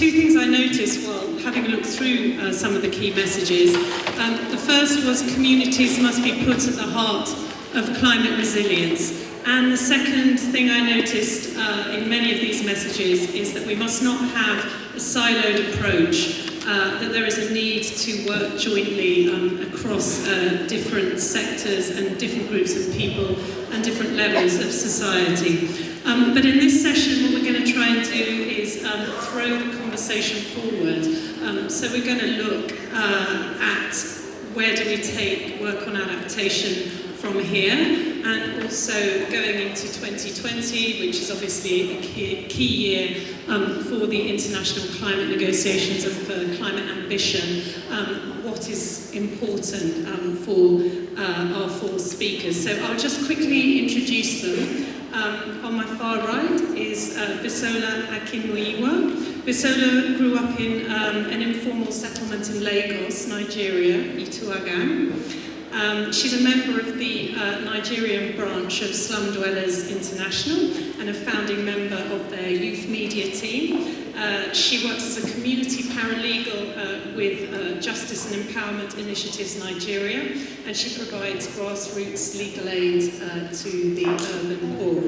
two things I noticed while having a look through uh, some of the key messages. Um, the first was communities must be put at the heart of climate resilience. And the second thing I noticed uh, in many of these messages is that we must not have a siloed approach uh, that there is a need to work jointly um, across uh, different sectors and different groups of people and different levels of society. Um, but in this session, what we're going to try and do is um, throw the conversation forward. Um, so we're going to look uh, at where do we take work on adaptation from here and also going into 2020, which is obviously a key, key year um, for the international climate negotiations and for climate ambition, um, what is important um, for uh, our four speakers. So I'll just quickly introduce them. Um, on my far right is uh, Bisola Akinmuyiwa. Bisola grew up in um, an informal settlement in Lagos, Nigeria, Ituagan. Um, she's a member of the uh, Nigerian branch of Slum Dwellers International and a founding member of their youth media team. Uh, she works as a community paralegal uh, with uh, Justice and Empowerment Initiatives Nigeria and she provides grassroots legal aid uh, to the urban poor.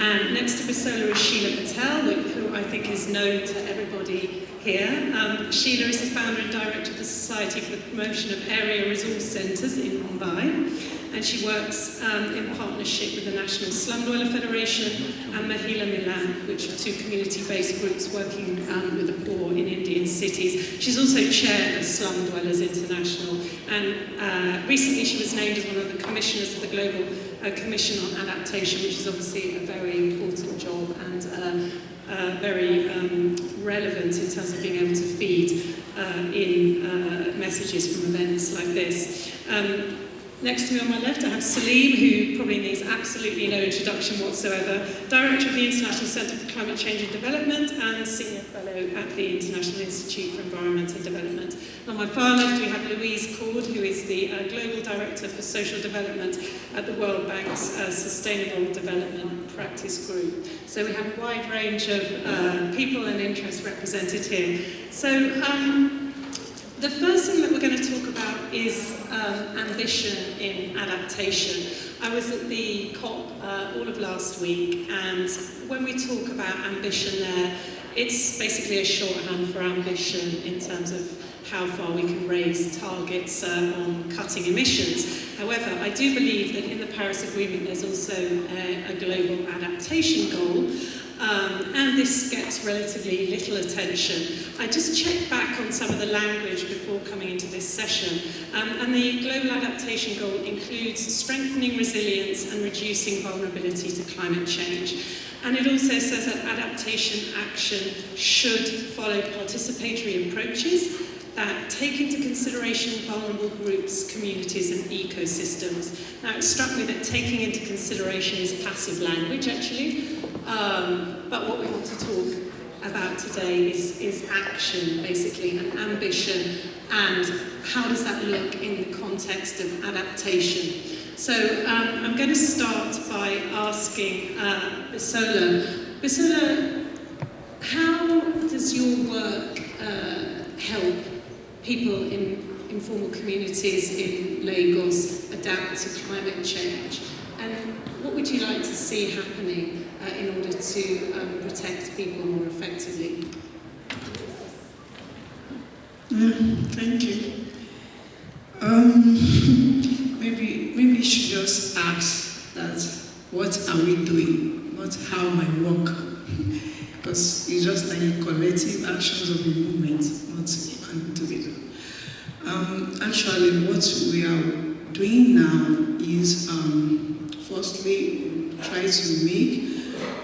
And next to Bisola is Sheela Patel, who I think is known to everybody here. Um, Sheela is the founder and director of the Society for the Promotion of Area Resource Centres in Mumbai, and she works um, in partnership with the National Slum Dweller Federation and Mahila Milan, which are two community-based groups working um, with the poor in Indian cities. She's also chair of Slum Dwellers International, and uh, recently she was named as one of the commissioners of the Global uh, Commission on Adaptation, which is obviously a very important job and uh, uh, very um, relevant in terms of being able to feed uh, in uh, messages from events like this. Um, Next to me on my left, I have Salim, who probably needs absolutely no introduction whatsoever, Director of the International Centre for Climate Change and Development and Senior Fellow at the International Institute for Environment and Development. On my far left, we have Louise Cord, who is the uh, Global Director for Social Development at the World Bank's uh, Sustainable Development Practice Group. So we have a wide range of uh, people and interests represented here. So um, the first thing that we're going to talk about is um, ambition in adaptation. I was at the COP uh, all of last week, and when we talk about ambition there, it's basically a shorthand for ambition in terms of how far we can raise targets uh, on cutting emissions. However, I do believe that in the Paris Agreement there's also a, a global adaptation goal, um, and this gets relatively little attention. I just checked back on some of the language before coming into this session, um, and the Global Adaptation Goal includes strengthening resilience and reducing vulnerability to climate change. And it also says that adaptation action should follow participatory approaches that take into consideration vulnerable groups, communities and ecosystems. Now it struck me that taking into consideration is passive language actually, um, but what we want to talk about today is, is action basically and ambition and how does that look in the context of adaptation. So um, I'm going to start by asking uh, Bisola, Bisola, how does your work uh, help people in informal communities in Lagos adapt to climate change? And what would you like to see happening uh, in order to um, protect people more effectively? thank you. Um, maybe, maybe you should just ask that, what are we doing, not how my work. because it's just like collective actions of the movement, not individual. Um, actually, what we are doing now is, um, firstly, try to make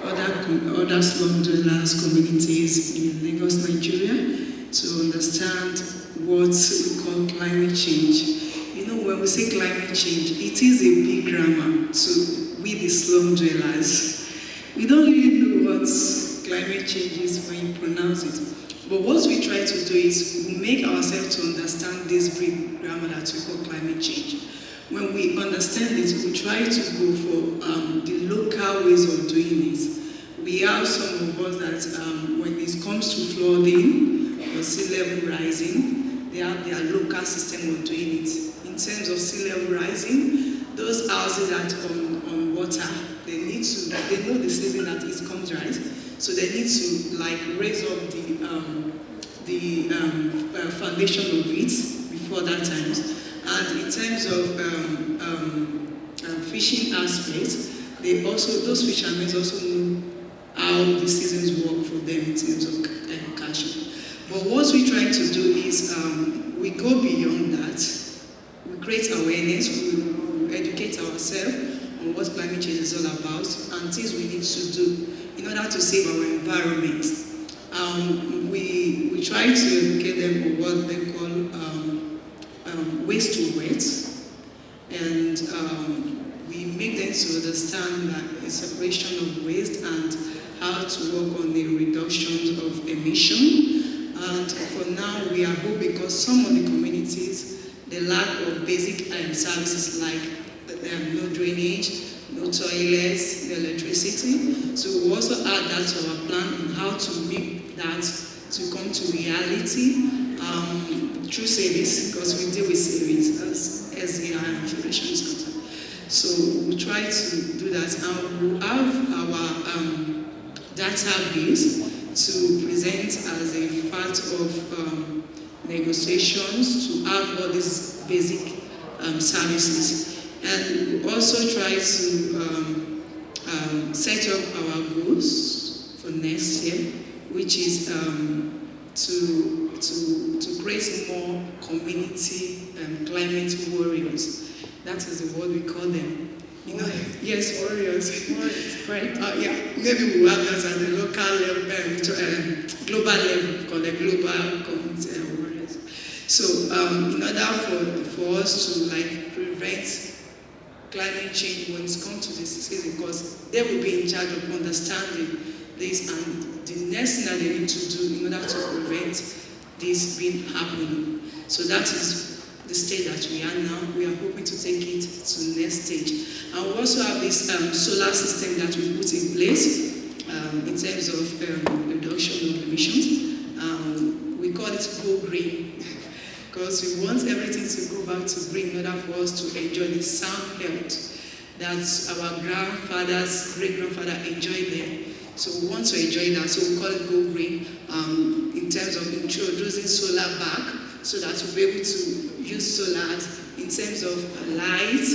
other, other slum dwellers communities in Lagos, Nigeria, to understand what we call climate change. You know, when we say climate change, it is a big grammar to we the slum dwellers. We don't really know what climate change is when you pronounce it. But what we try to do is make ourselves to understand this big grammar that we call climate change. When we understand it, we try to go for um, the local ways of doing it we have some of us that um, when it comes to flooding or sea level rising, they have their local system of doing it. In terms of sea level rising, those houses that on, on water, they need to, they know the season that it comes right, so they need to like raise up the um, the um, uh, foundation of it before that time. And in terms of um, um, uh, fishing aspects, they also those fishermen also know how the seasons work for them in terms of uh, catching. But what we're trying to do is um, we go beyond that. We create awareness. We, we educate ourselves on what climate change is all about and things we need to do in order to save our environment. Um, we, we try to educate them what they call um, um, waste to wet, and um, we make them to understand that a separation of waste and how to work on the reduction of emission. And for now, we are hoping because some of the communities, the lack of basic services like um, no drainage, no toilets, no electricity. So we also add that to our plan on how to make that to come to reality um, through service, because we deal with service as SDI and Federation is concerned. So we try to do that and we'll have our um, database to present as a part of um, negotiations to have all these basic um, services. And we also try to um, um, set up our goals for next year, which is um, to, to, to create more community climate warriors. That is the word we call them. You know, yes, warriors. Warriors, great. Uh, yeah, maybe we'll have that at the local level, um, global level, called the global community uh, warriors. So, um, in order for, for us to like prevent climate change when it comes to this season, because they will be in charge of understanding this, and the next thing that they need to do in order to prevent this being happening. So that is the stage that we are now. We are hoping to take it to the next stage. And we also have this um, solar system that we put in place um, in terms of um, reduction of emissions. Um, we call it Go Green because we want everything to go back to green in order for us to enjoy the sound health that our grandfathers, great-grandfather enjoyed there. So we want to enjoy that. So we call it Go Green um, in terms of introducing solar back so that we'll be able to use solar in terms of light,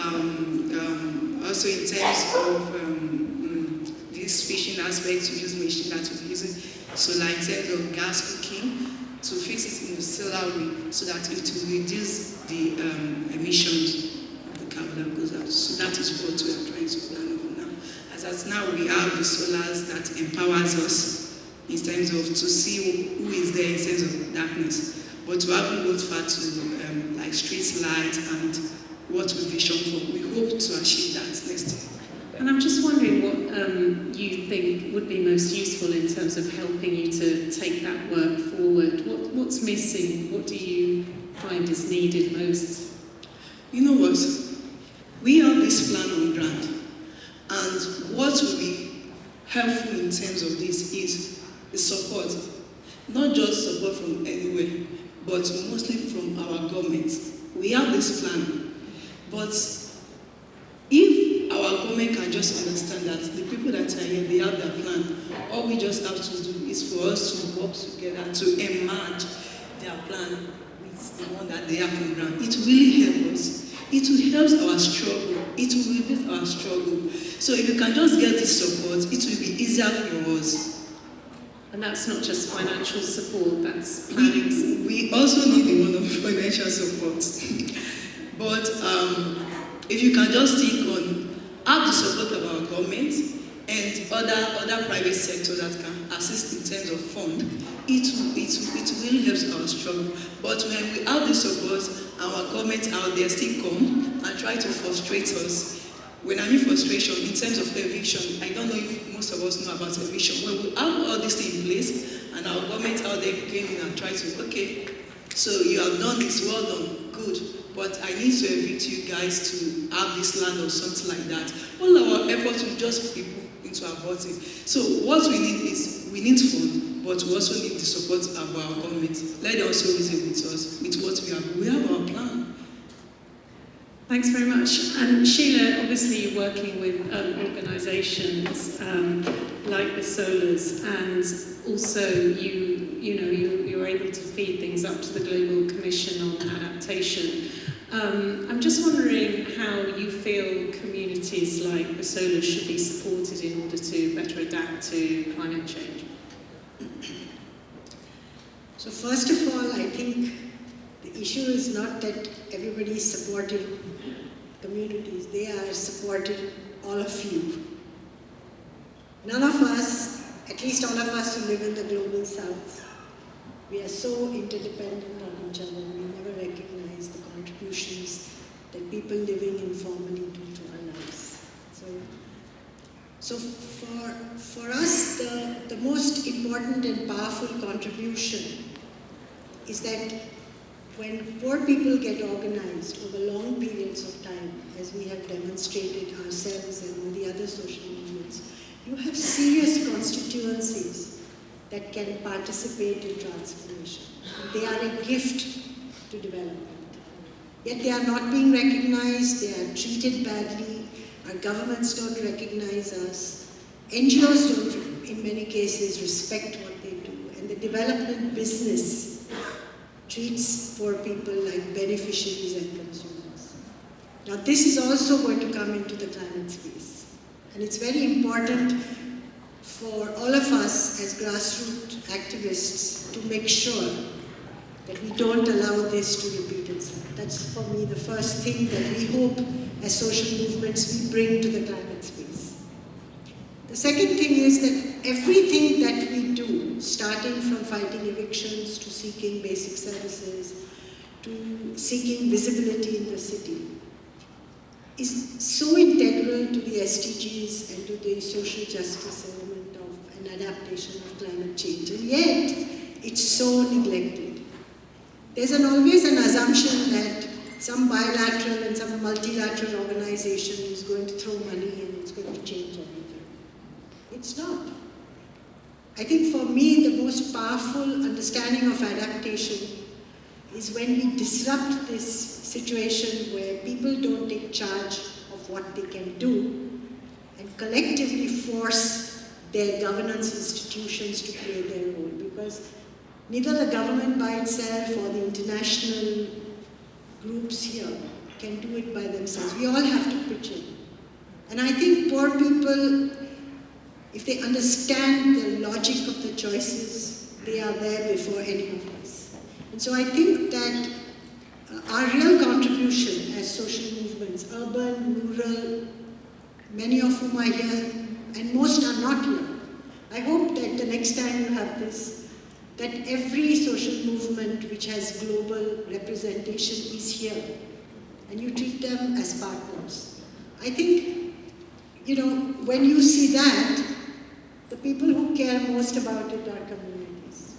um, um, also in terms of um, mm, this fishing aspect, to use machine that we're using solar in terms of gas cooking, to fix it in solar way so that it will reduce the um, emissions of the carbon that goes out. So that is what we are trying to plan over now. As at now, we have the solars that empowers us in terms of to see who is there in terms of darkness. But we haven't got far to um, like street lights and what we vision for. We hope to achieve that next year. And I'm just wondering what um, you think would be most useful in terms of helping you to take that work forward. What, what's missing? What do you find is needed most? You know what? We have this plan on ground, and what will be helpful in terms of this is the support, not just support from anywhere, but mostly from our government. We have this plan, but government can just understand that the people that are here, they have their plan, all we just have to do is for us to work together to emerge their plan with the one that they have on ground. It really helps us. It will help our struggle. It will reduce our struggle. So if you can just get this support, it will be easier for us. And that's not just financial support, that's planning. We, we also need the one of financial support. but um, if you can just think have the support of our government and other other private sector that can assist in terms of fund, it it, it really helps our struggle. But when we have the support, our government out there still come and try to frustrate us. When I mean frustration, in terms of eviction, I don't know if most of us know about eviction. When we have all this in place and our government out there came in and tried to, okay, so you have done this, well done, good. But I need to evict you guys to have this land or something like that. All our efforts will just be put into abort it. So what we need is we need fund, but we also need the support of our government. Let them also reason with us with what we have. We have our plan. Thanks very much. And Sheela, obviously working with um, organisations um, like the Solars, and also you, you know, you, you're able to feed things up to the Global Commission on Adaptation. Um, I'm just wondering how you feel communities like the Solars should be supported in order to better adapt to climate change. So first of all, I think the issue is not that everybody is supporting communities, they are supporting all of you. None of us, at least all of us who live in the global south, we are so interdependent on each other, we never recognize the contributions that people living informally do to our lives. So, so for, for us, the, the most important and powerful contribution is that when poor people get organized over long periods of time, as we have demonstrated ourselves and all the other social movements, you have serious constituencies that can participate in transformation. They are a gift to development. Yet they are not being recognized, they are treated badly, our governments don't recognize us, NGOs don't, in many cases, respect what they do, and the development business treats poor people like beneficiaries and consumers. Now this is also going to come into the climate space. And it's very important for all of us as grassroots activists to make sure that we don't allow this to repeat itself. That's for me the first thing that we hope as social movements we bring to the climate space. The second thing is that everything that we do, starting from fighting evictions to seeking basic services, to seeking visibility in the city, is so integral to the SDGs and to the social justice element of an adaptation of climate change. And yet, it's so neglected. There's an, always an assumption that some bilateral and some multilateral organization is going to throw money and it's going to change everything. It's not. I think for me, the most powerful understanding of adaptation is when we disrupt this situation where people don't take charge of what they can do and collectively force their governance institutions to play their role. Because neither the government by itself or the international groups here can do it by themselves. We all have to pitch in. And I think poor people if they understand the logic of the choices, they are there before any of us. And so I think that uh, our real contribution as social movements, urban, rural, many of whom are here, and most are not here. I hope that the next time you have this, that every social movement which has global representation is here, and you treat them as partners. I think, you know, when you see that, the people who care most about it are communities.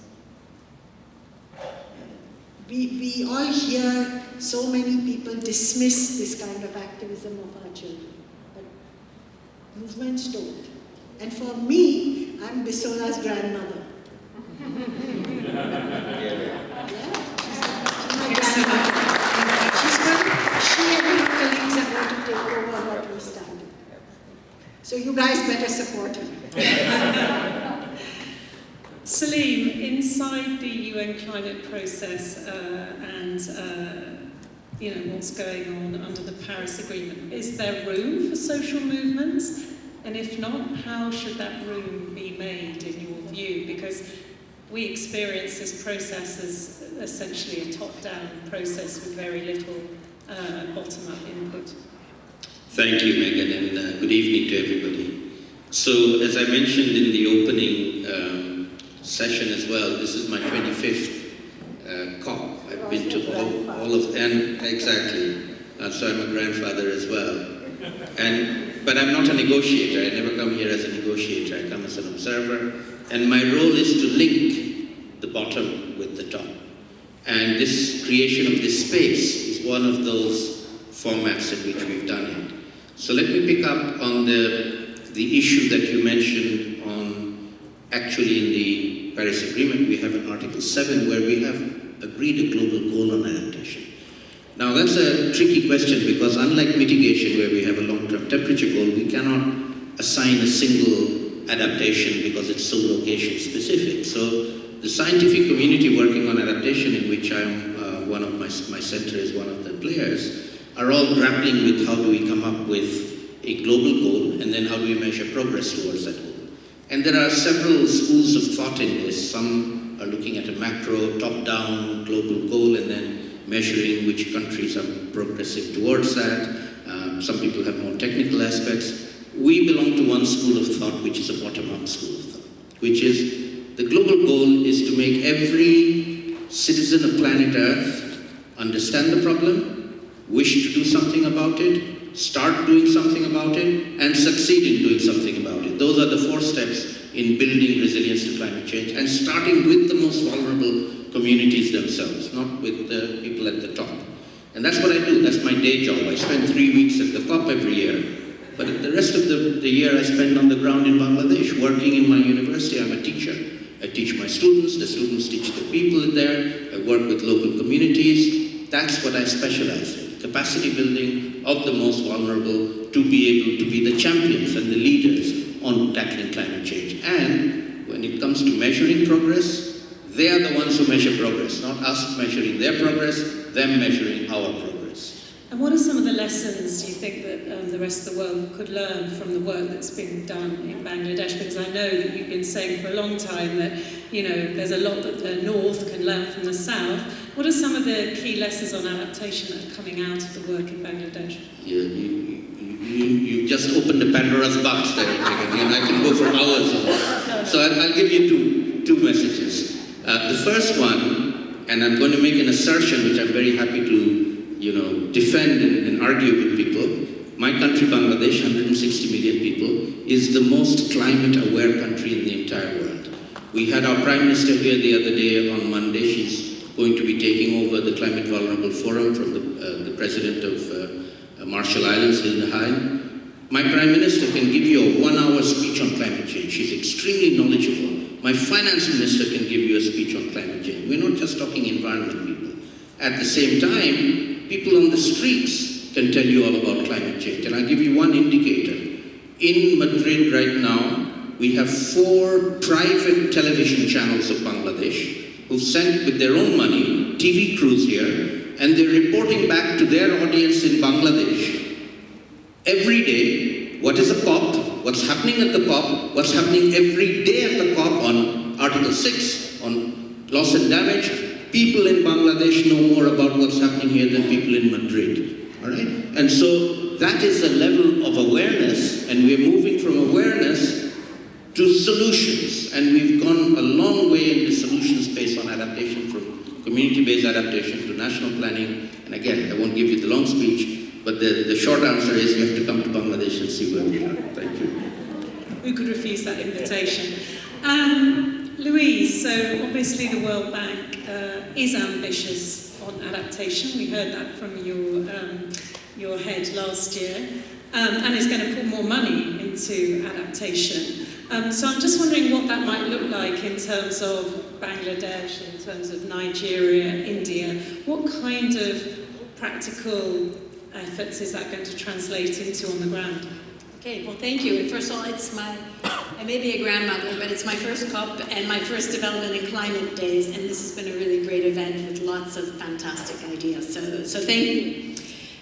We, we all hear so many people dismiss this kind of activism of our children, but movements don't. And for me, I'm Bisola's grandmother. She's my grandmother. She's going, she and her colleagues are going to take over what we started. So you guys better support her. Salim, inside the UN climate process uh, and uh, you know what's going on under the Paris Agreement, is there room for social movements? And if not, how should that room be made in your view? Because we experience this process as essentially a top-down process with very little uh, bottom-up input. Thank you, Megan, and uh, good evening to everybody. So, as I mentioned in the opening um, session as well, this is my 25th uh, COP. I've been to all, all of, and exactly, uh, so I'm a grandfather as well. And, but I'm not a negotiator, I never come here as a negotiator, I come as an observer, and my role is to link the bottom with the top. And this creation of this space is one of those formats in which we've done it. So let me pick up on the the issue that you mentioned on actually in the Paris Agreement, we have an Article 7 where we have agreed a global goal on adaptation. Now that's a tricky question because unlike mitigation where we have a long-term temperature goal, we cannot assign a single adaptation because it's so location specific. So the scientific community working on adaptation in which I'm uh, one of my, my center is one of the players are all grappling with how do we come up with a global goal and then how do we measure progress towards that goal. And there are several schools of thought in this. Some are looking at a macro, top-down global goal and then measuring which countries are progressing towards that. Um, some people have more technical aspects. We belong to one school of thought which is a bottom-up school of thought, which is the global goal is to make every citizen of planet Earth understand the problem, wish to do something about it, start doing something about it, and succeed in doing something about it. Those are the four steps in building resilience to climate change and starting with the most vulnerable communities themselves, not with the people at the top. And that's what I do, that's my day job. I spend three weeks at the COP every year. But the rest of the, the year I spend on the ground in Bangladesh, working in my university. I'm a teacher. I teach my students, the students teach the people there. I work with local communities. That's what I specialize in, capacity building of the most vulnerable to be able to be the champions and the leaders on tackling climate change. And when it comes to measuring progress, they are the ones who measure progress, not us measuring their progress, them measuring our progress. And what are some of the lessons do you think that um, the rest of the world could learn from the work that's been done in Bangladesh? Because I know that you've been saying for a long time that, you know, there's a lot that the North can learn from the South. What are some of the key lessons on adaptation that are coming out of the work in Bangladesh? Yeah, you, you, you just opened the Pandora's box there, and I can go for hours. So I'll, I'll give you two, two messages. Uh, the first one, and I'm going to make an assertion which I'm very happy to you know, defend and, argue with people. My country, Bangladesh, 160 million people, is the most climate-aware country in the entire world. We had our Prime Minister here the other day on Monday. She's going to be taking over the Climate Vulnerable Forum from the, uh, the President of uh, Marshall Islands, Heine. My Prime Minister can give you a one-hour speech on climate change. She's extremely knowledgeable. My Finance Minister can give you a speech on climate change. We're not just talking environment people. At the same time, people on the streets can tell you all about climate change. And I'll give you one indicator. In Madrid right now, we have four private television channels of Bangladesh who've sent with their own money TV crews here, and they're reporting back to their audience in Bangladesh every day what is a COP, what's happening at the COP, what's happening every day at the COP on Article 6, on loss and damage, people in Bangladesh know more about what's happening here than people in Madrid. All right? And so that is a level of awareness, and we're moving from awareness to solutions. And we've gone a long way in the solution space on adaptation from community-based adaptation to national planning. And again, I won't give you the long speech, but the, the short answer is you have to come to Bangladesh and see where we are. Thank you. Who could refuse that invitation? Um, Louise, so obviously the World Bank uh, is ambitious on adaptation. We heard that from your, um, your head last year. Um, and is going to put more money into adaptation. Um, so I'm just wondering what that might look like in terms of Bangladesh, in terms of Nigeria, India. What kind of practical efforts is that going to translate into on the ground? Okay, well thank you. First of all, it's my I may be a grandmother, but it's my first COP and my first Development and Climate Days, and this has been a really great event with lots of fantastic ideas. So, so thank you.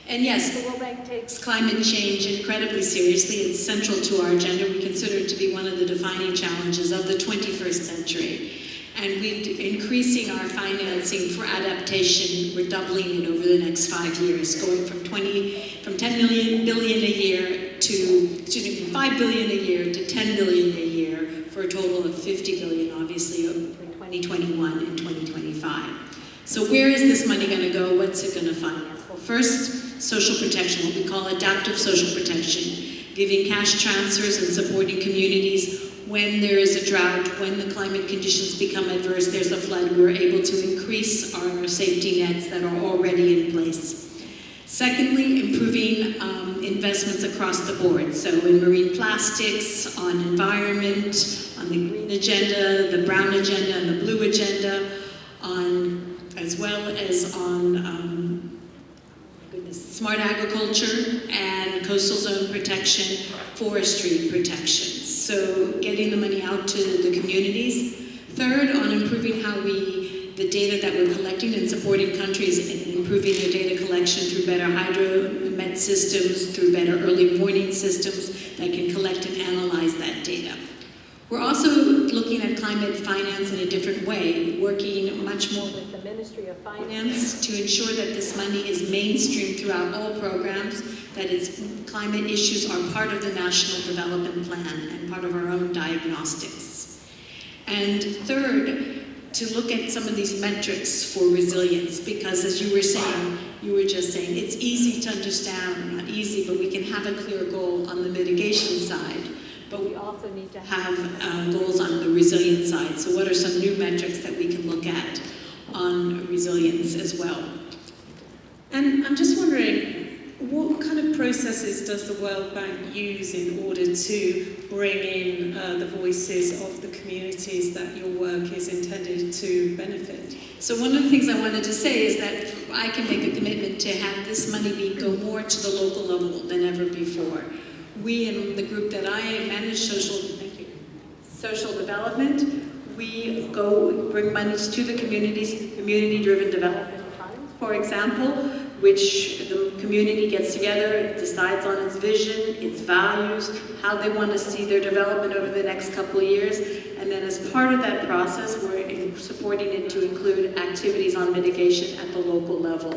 And yes, the World Bank takes climate change incredibly seriously. It's central to our agenda. We consider it to be one of the defining challenges of the 21st century. And we're increasing our financing for adaptation. We're doubling it over the next five years, going from 20, from 10 million billion a year to, excuse me, from 5 billion a year to 10 billion a year for a total of 50 billion, obviously, for 2021 and 2025. So where is this money going to go? What's it going to finance? Well, first, social protection, what we call adaptive social protection, giving cash transfers and supporting communities when there is a drought, when the climate conditions become adverse, there's a flood, we're able to increase our safety nets that are already in place. Secondly, improving um, investments across the board. So in marine plastics, on environment, on the green agenda, the brown agenda, and the blue agenda, on as well as on um, smart agriculture and coastal zone protection, forestry protection. So getting the money out to the communities. Third, on improving how we, the data that we're collecting and supporting countries in improving their data collection through better hydromet systems, through better early warning systems that can collect and analyze that data. We're also looking at climate finance in a different way, working much more with the Ministry of Finance to ensure that this money is mainstream throughout all programs, that its climate issues are part of the National Development Plan and part of our own diagnostics. And third, to look at some of these metrics for resilience, because as you were saying, you were just saying, it's easy to understand, not easy, but we can have a clear goal on the mitigation side but we also need to have uh, goals on the resilience side. So what are some new metrics that we can look at on resilience as well? And I'm just wondering, what kind of processes does the World Bank use in order to bring in uh, the voices of the communities that your work is intended to benefit? So one of the things I wanted to say is that I can make a commitment to have this money be go more to the local level than ever before. We in the group that I manage, social, thank you, social development, we go bring money to the communities, community-driven development funds, for example, which the community gets together, decides on its vision, its values, how they want to see their development over the next couple of years, and then as part of that process, we're supporting it to include activities on mitigation at the local level.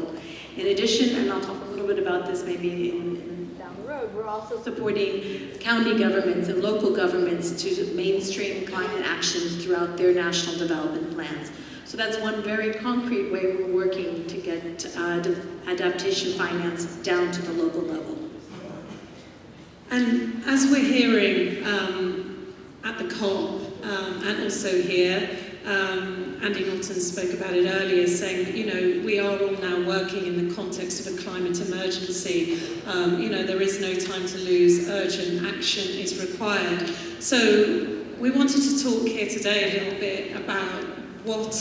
In addition, and I'll talk a little bit about this maybe in, in down the road, we're also supporting county governments and local governments to mainstream climate actions throughout their national development plans. So that's one very concrete way we're working to get uh, adaptation finance down to the local level. And as we're hearing um, at the COP um, and also here, um, Andy Norton spoke about it earlier, saying, you know, we are all now working in the context of a climate emergency. Um, you know, there is no time to lose. Urgent action is required. So we wanted to talk here today a little bit about what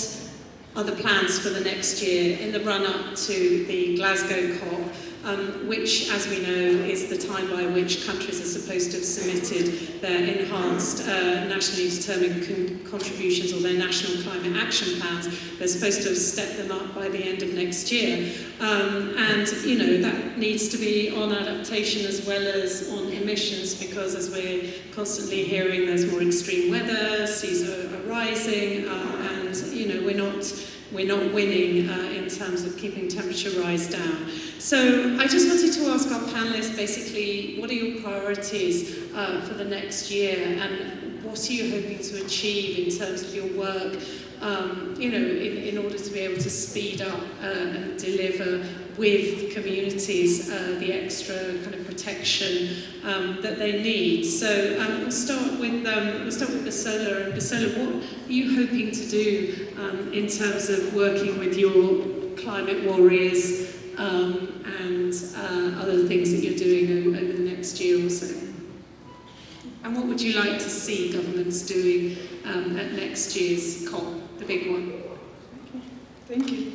are the plans for the next year in the run-up to the Glasgow COP um, which, as we know, is the time by which countries are supposed to have submitted their enhanced uh, nationally determined con contributions or their national climate action plans. They're supposed to have stepped them up by the end of next year. Um, and, you know, that needs to be on adaptation as well as on emissions because, as we're constantly hearing, there's more extreme weather, seas are, are rising, uh, and, you know, we're not we're not winning uh, in terms of keeping temperature rise down. So I just wanted to ask our panelists basically, what are your priorities uh, for the next year and what are you hoping to achieve in terms of your work, um, you know, in, in order to be able to speed up uh, and deliver with communities uh, the extra kind of protection um, that they need. So um, we'll start with um, we'll start with Basola. And Basola, what are you hoping to do um, in terms of working with your climate warriors? Um, and uh, other things that you're doing over, the next year or so? And what would you like to see governments doing um, at next year's COP, the big one? Thank you.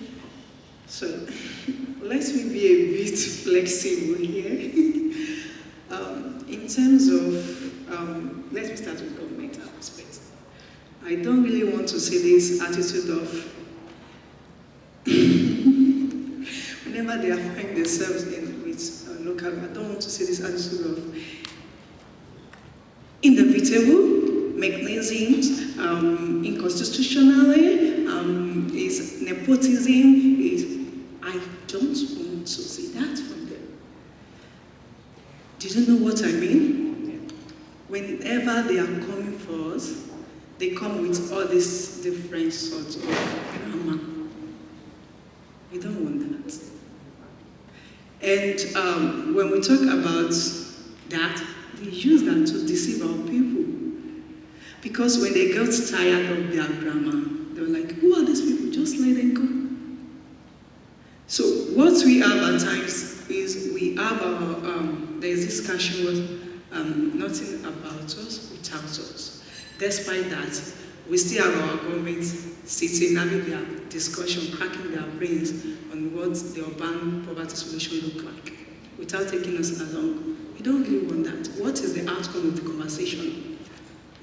So, let me be a bit flexible here. um, in terms of, um, let me start with governmental aspect. I don't really want to see this attitude of whenever they are finding themselves in with local, I don't want to see this attitude of inevitable mechanisms, um, inconstitutionally, um, is nepotism, is I don't want to see that from them. Do you know what I mean? Whenever they are coming for us, they come with all these different sorts of drama. We don't want that. And um, when we talk about that, they use that to deceive our people. Because when they got tired of their grammar, they were like, who are these people? Just let them go. So what we have at times is we have our, um, there's this discussion was um, nothing about us without us. Despite that, we still have our government sitting, having their discussion, cracking their brains on what the urban poverty solution look like, without taking us along. We don't really want that. What is the outcome of the conversation?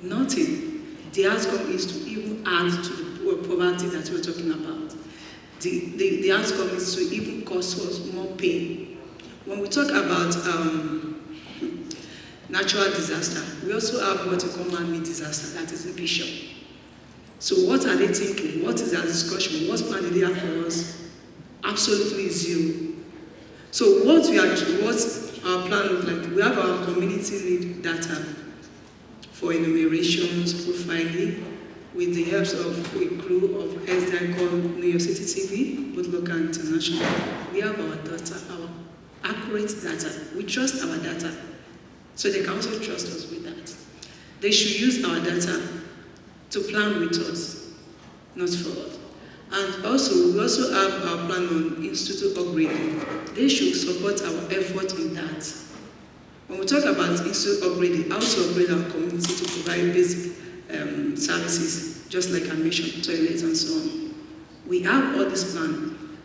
Nothing. The outcome is to even add to the poverty that we're talking about. The, the, the outcome is to even cause us more pain. When we talk about um, natural disaster, we also have what we call man-made disaster, that is vision. So what are they thinking? What is their discussion? What plan do they have for us? Absolutely zero. So what we are, what our plan looks like, we have our community lead data for enumerations, profiling, with the help of a crew of SDI called Know Your City TV, both local and international. We have our data, our accurate data. We trust our data. So they can also trust us with that. They should use our data to plan with us, not for us. And also, we also have our plan on institute upgrading. They should support our effort in that. When we talk about institute upgrading, how to upgrade our community to provide basic um, services, just like I mentioned, toilets and so on. We have all this plan,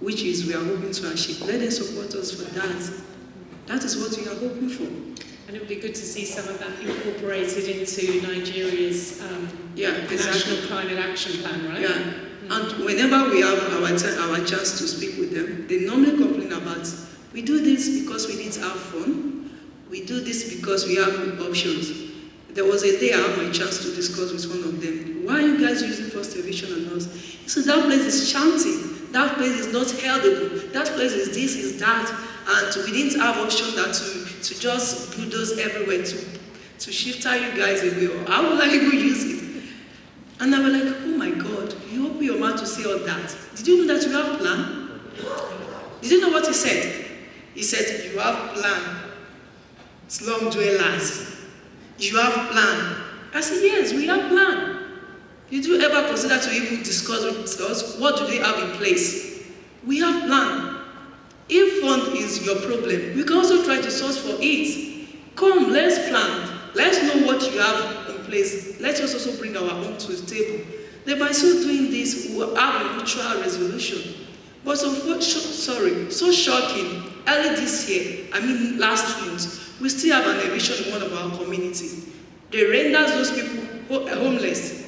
which is we are hoping to achieve. Let them support us for that. That is what we are hoping for. And it would be good to see some of that incorporated into Nigeria's um, yeah, National Climate Action Plan, right? Yeah. Mm-hmm. And whenever we have our, our chance to speak with them, they normally complain about, we do this because we need to have fun. We do this because we have options. There was a day I had my chance to discuss with one of them. Why are you guys using First Television and us? He said, that place is chanting. That place is not healthy. That place is this, is that. And we didn't have option that to to just put bulldoze everywhere to, to shift you guys away, or how will I even use it? And I was like, oh my God, you open your mouth to say all that. Did you know that you have plan? Did you know what he said? He said, you have plan. Slum dwellers. You have plan. I said, yes, we have plan. Did you ever consider to even discuss with us what do they have in place? We have plan. If fund is your problem, we can also try to source for it. Come, let's plan. Let's know what you have in place. Let us also bring our own to the table. Then by so doing this, we will have a mutual resolution. But so, sorry, so shocking, early this year, I mean last month, we still have an eviction in one of our communities. They render those people eh, homeless.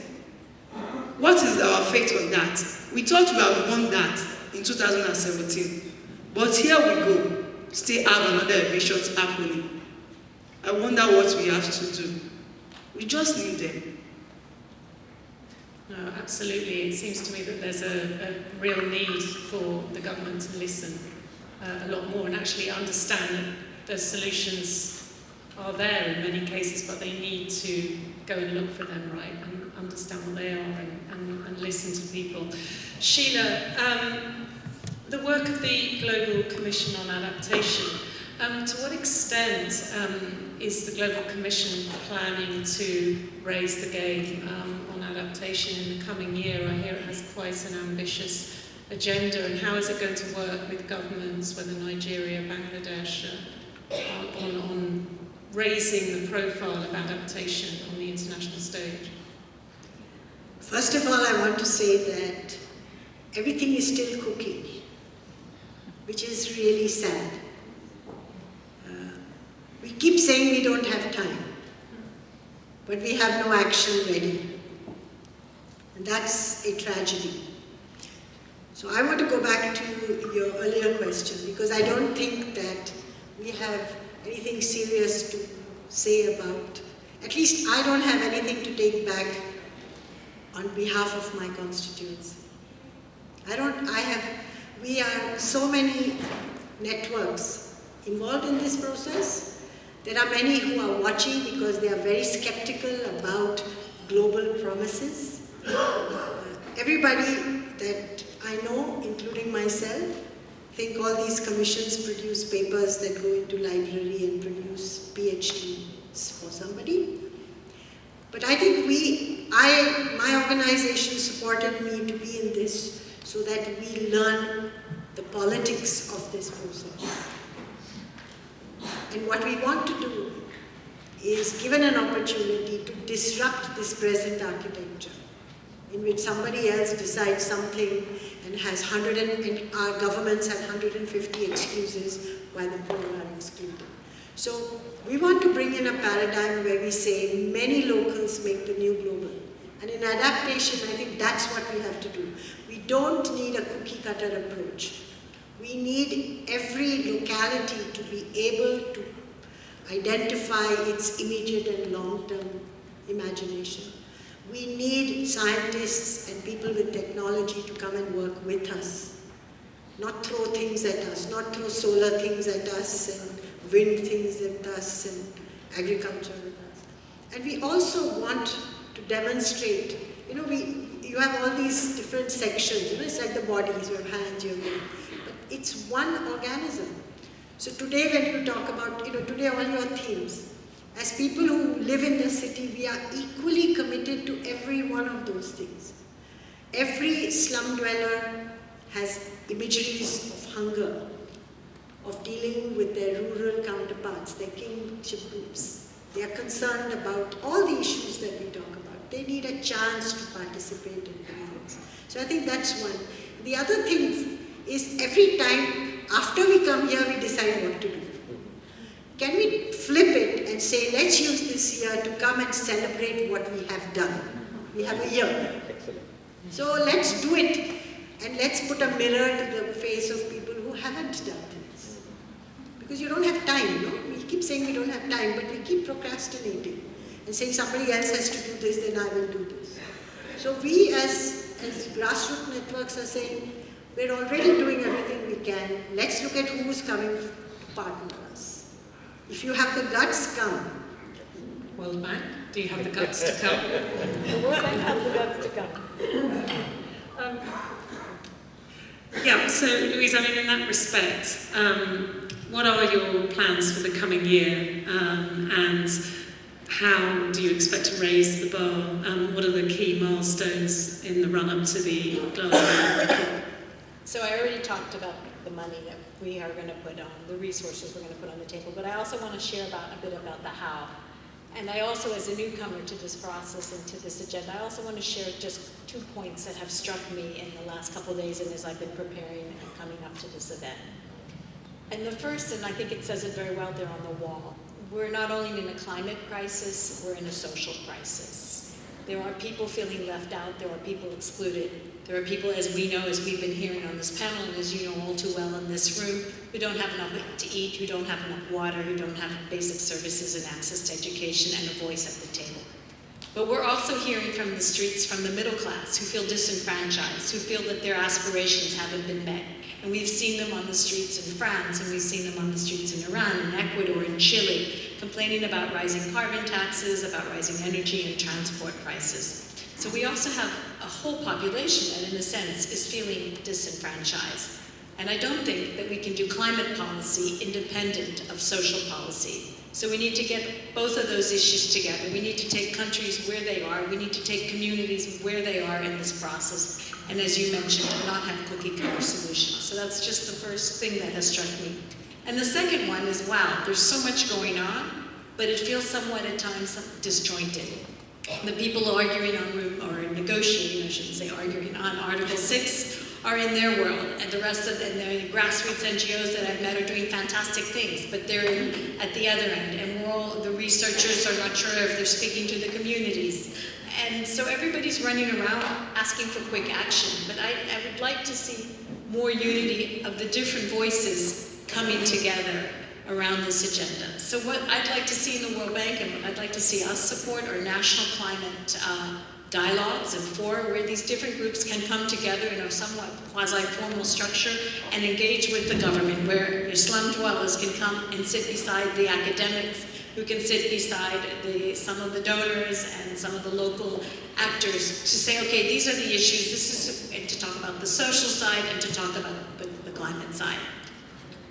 What is our fate on that? We thought we have won that in 2017. But here we go, still have another eviction happening. I wonder what we have to do. We just need them. No, absolutely. It seems to me that there's a, a real need for the government to listen uh, a lot more and actually understand that the solutions are there in many cases, but they need to go and look for them, right, and understand what they are and, and, and listen to people. Sheela, um, the work of the Global Commission on Adaptation, um, to what extent um, is the Global Commission planning to raise the game um, on adaptation in the coming year? I hear it has quite an ambitious agenda, and how is it going to work with governments, whether Nigeria, Bangladesh, uh, on, on raising the profile of adaptation on the international stage? First of all, I want to say that everything is still cooking which is really sad. Uh, we keep saying we don't have time, but we have no action ready. And that's a tragedy. So I want to go back to your earlier question because I don't think that we have anything serious to say about, at least I don't have anything to take back on behalf of my constituents. I don't, I have we are so many networks involved in this process. There are many who are watching because they are very skeptical about global promises. Uh, everybody that I know, including myself, think all these commissions produce papers that go into library and produce PhDs for somebody. But I think we, I, my organization supported me to be in this so that we learn the politics of this process. And what we want to do is, given an opportunity, to disrupt this present architecture in which somebody else decides something and has 100 and, and our governments have 150 excuses why the poor are excluded. So we want to bring in a paradigm where we say many locals make the new global. And in adaptation, I think that's what we have to do. Don't need a cookie cutter approach. We need every locality to be able to identify its immediate and long-term imagination. We need scientists and people with technology to come and work with us. Not throw things at us, not throw solar things at us and wind things at us and agriculture at us. And we also want to demonstrate, you know, we, you have all these different sections, you know, it's like the bodies, you have hands, you have but it's one organism. So today when you talk about, you know, today all your themes, as people who live in the city, we are equally committed to every one of those things. Every slum dweller has imageries of hunger, of dealing with their rural counterparts, their kingship groups. They are concerned about all the issues that we talk about. They need a chance to participate in things. So I think that's one. The other thing is every time after we come here, we decide what to do. Can we flip it and say, let's use this year to come and celebrate what we have done? We have a year. Excellent. So let's do it and let's put a mirror to the face of people who haven't done this. Because you don't have time, no? We keep saying we don't have time, but we keep procrastinating and saying somebody else has to do this, then I will do this. So we as, as grassroots networks are saying, we're already doing everything we can. Let's look at who's coming to partner us. If you have the guts, come. World Bank, do you have the guts to come? the World Bank has the guts to come. Um, yeah, so Louise, I mean, in that respect, um, what are your plans for the coming year um, and how do you expect to raise the bar? Um, what are the key milestones in the run-up to the Glasgow So I already talked about the money that we are going to put on, the resources we're going to put on the table, but I also want to share about a bit about the how. And I also, as a newcomer to this process and to this agenda, I also want to share just two points that have struck me in the last couple of days and as I've been preparing and coming up to this event. And the first, and I think it says it very well there on the wall, we're not only in a climate crisis, we're in a social crisis. There are people feeling left out, there are people excluded, there are people, as we know, as we've been hearing on this panel, and as you know all too well in this room, who don't have enough to eat, who don't have enough water, who don't have basic services and access to education and a voice at the table. But we're also hearing from the streets from the middle class who feel disenfranchised, who feel that their aspirations haven't been met. And we've seen them on the streets in France, and we've seen them on the streets in Iran, in Ecuador, in Chile, complaining about rising carbon taxes, about rising energy and transport prices. So we also have a whole population that, in a sense, is feeling disenfranchised. And I don't think that we can do climate policy independent of social policy. So we need to get both of those issues together. We need to take countries where they are. We need to take communities where they are in this process. And as you mentioned, not have cookie cutter solutions. So that's just the first thing that has struck me. And the second one is, wow, there's so much going on, but it feels somewhat at times disjointed the people arguing on, or negotiating, I shouldn't say arguing, on Article 6 are in their world, and the rest of the, and the grassroots NGOs that I've met are doing fantastic things, but they're in, at the other end, and all, the researchers are not sure if they're speaking to the communities. And so everybody's running around asking for quick action, but I, I would like to see more unity of the different voices coming together around this agenda. So what I'd like to see in the World Bank and what I'd like to see us support are national climate uh, dialogues and fora where these different groups can come together in a somewhat quasi-formal structure and engage with the government, where your slum dwellers can come and sit beside the academics, who can sit beside the, some of the donors and some of the local actors to say, okay, these are the issues, this is, and to talk about the social side and to talk about the, the climate side.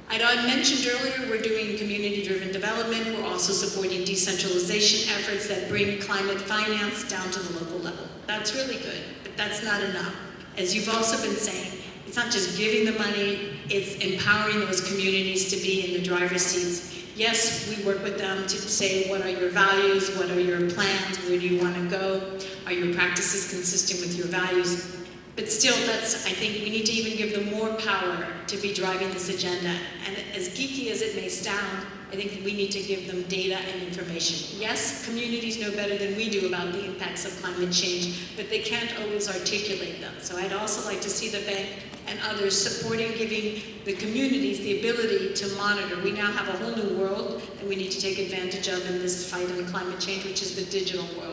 I mentioned earlier, we're doing community-driven development. We're also supporting decentralization efforts that bring climate finance down to the local level. That's really good, but that's not enough. As you've also been saying, It's not just giving the money, it's empowering those communities to be in the driver's seats. Yes, we work with them to say, what are your values? What are your plans? Where do you want to go? Are your practices consistent with your values? But still, that's, I think we need to even give them more power to be driving this agenda. And as geeky as it may sound, I think we need to give them data and information. Yes, communities know better than we do about the impacts of climate change, but they can't always articulate them. So I'd also like to see the bank and others supporting giving the communities the ability to monitor. We now have a whole new world that we need to take advantage of in this fight on climate change, which is the digital world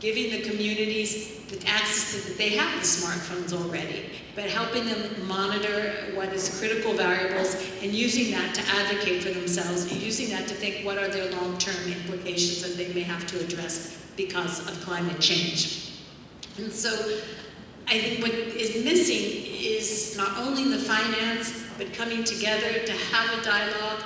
giving the communities the access to, that they have the smartphones already, but helping them monitor what is critical variables and using that to advocate for themselves and using that to think what are their long-term implications that they may have to address because of climate change. And so I think what is missing is not only the finance, but coming together to have a dialogue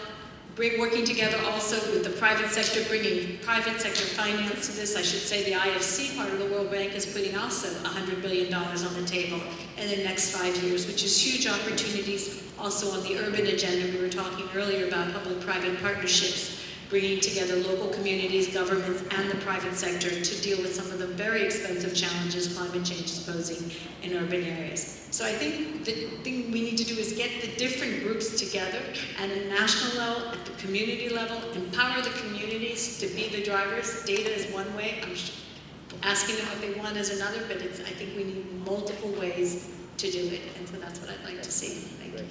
bring, working together also with the private sector, bringing private sector finance to this. I should say the IFC part of the World Bank is putting also $100 billion on the table in the next five years, which is huge opportunities also on the urban agenda. We were talking earlier about public-private partnerships bringing together local communities, governments, and the private sector to deal with some of the very expensive challenges climate change is posing in urban areas. So I think the thing we need to do is get the different groups together at a national level, at the community level, empower the communities to be the drivers. Data is one way. I'm asking them what they want is another, but I think we need multiple ways to do it, and so that's what I'd like to see. Thank you.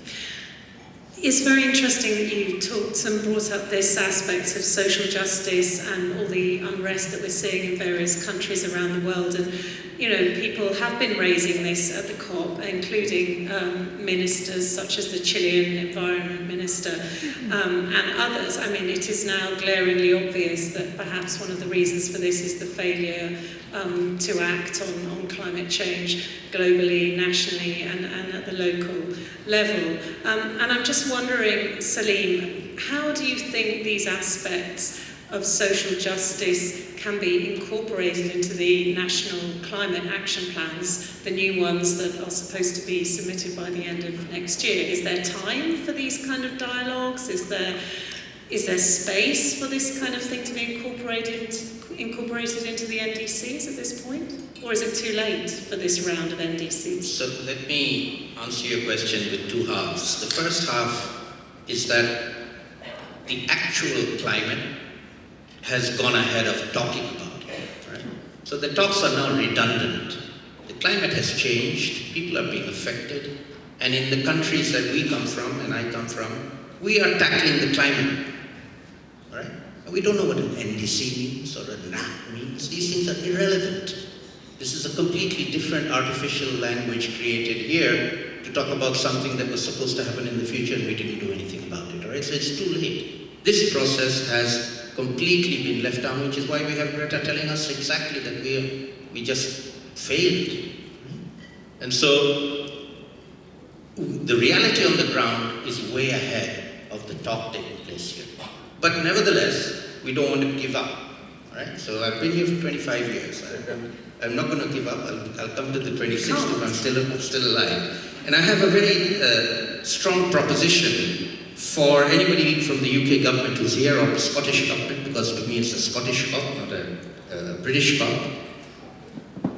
It's very interesting that you talked and brought up this aspect of social justice and all the unrest that we're seeing in various countries around the world. And you know, people have been raising this at the COP, including um, ministers such as the Chilean environment minister mm-hmm. um, and others. I mean, it is now glaringly obvious that perhaps one of the reasons for this is the failure um, to act on, on climate change globally, nationally and, and at the local level. Um, and I'm just wondering, Salim, how do you think these aspects of social justice can be incorporated into the national climate action plans, the new ones that are supposed to be submitted by the end of next year? Is there time for these kind of dialogues? Is there, is there space for this kind of thing to be incorporated, incorporated into the NDCs at this point? Or is it too late for this round of NDCs? So let me answer your question with two halves. The first half is that the actual climate has gone ahead of talking about it. Right? So the talks are now redundant. The climate has changed, people are being affected, and in the countries that we come from, and I come from, we are tackling the climate. Right? And we don't know what an NDC means or a NAP means. These things are irrelevant. This is a completely different artificial language created here to talk about something that was supposed to happen in the future and we didn't do anything about it, all right? So it's too late. This process has completely been left down, which is why we have Greta telling us exactly that we, we just failed. And so the reality on the ground is way ahead of the talk taking place here. But nevertheless, we don't want to give up. Right? So I've been here for 25 years. I, am not going to give up. I'll, I'll, come to the 26th if I'm still, still alive. And I have a very uh, strong proposition for anybody from the UK government who's here or the Scottish government, because to me it's a Scottish COP, not a, British COP,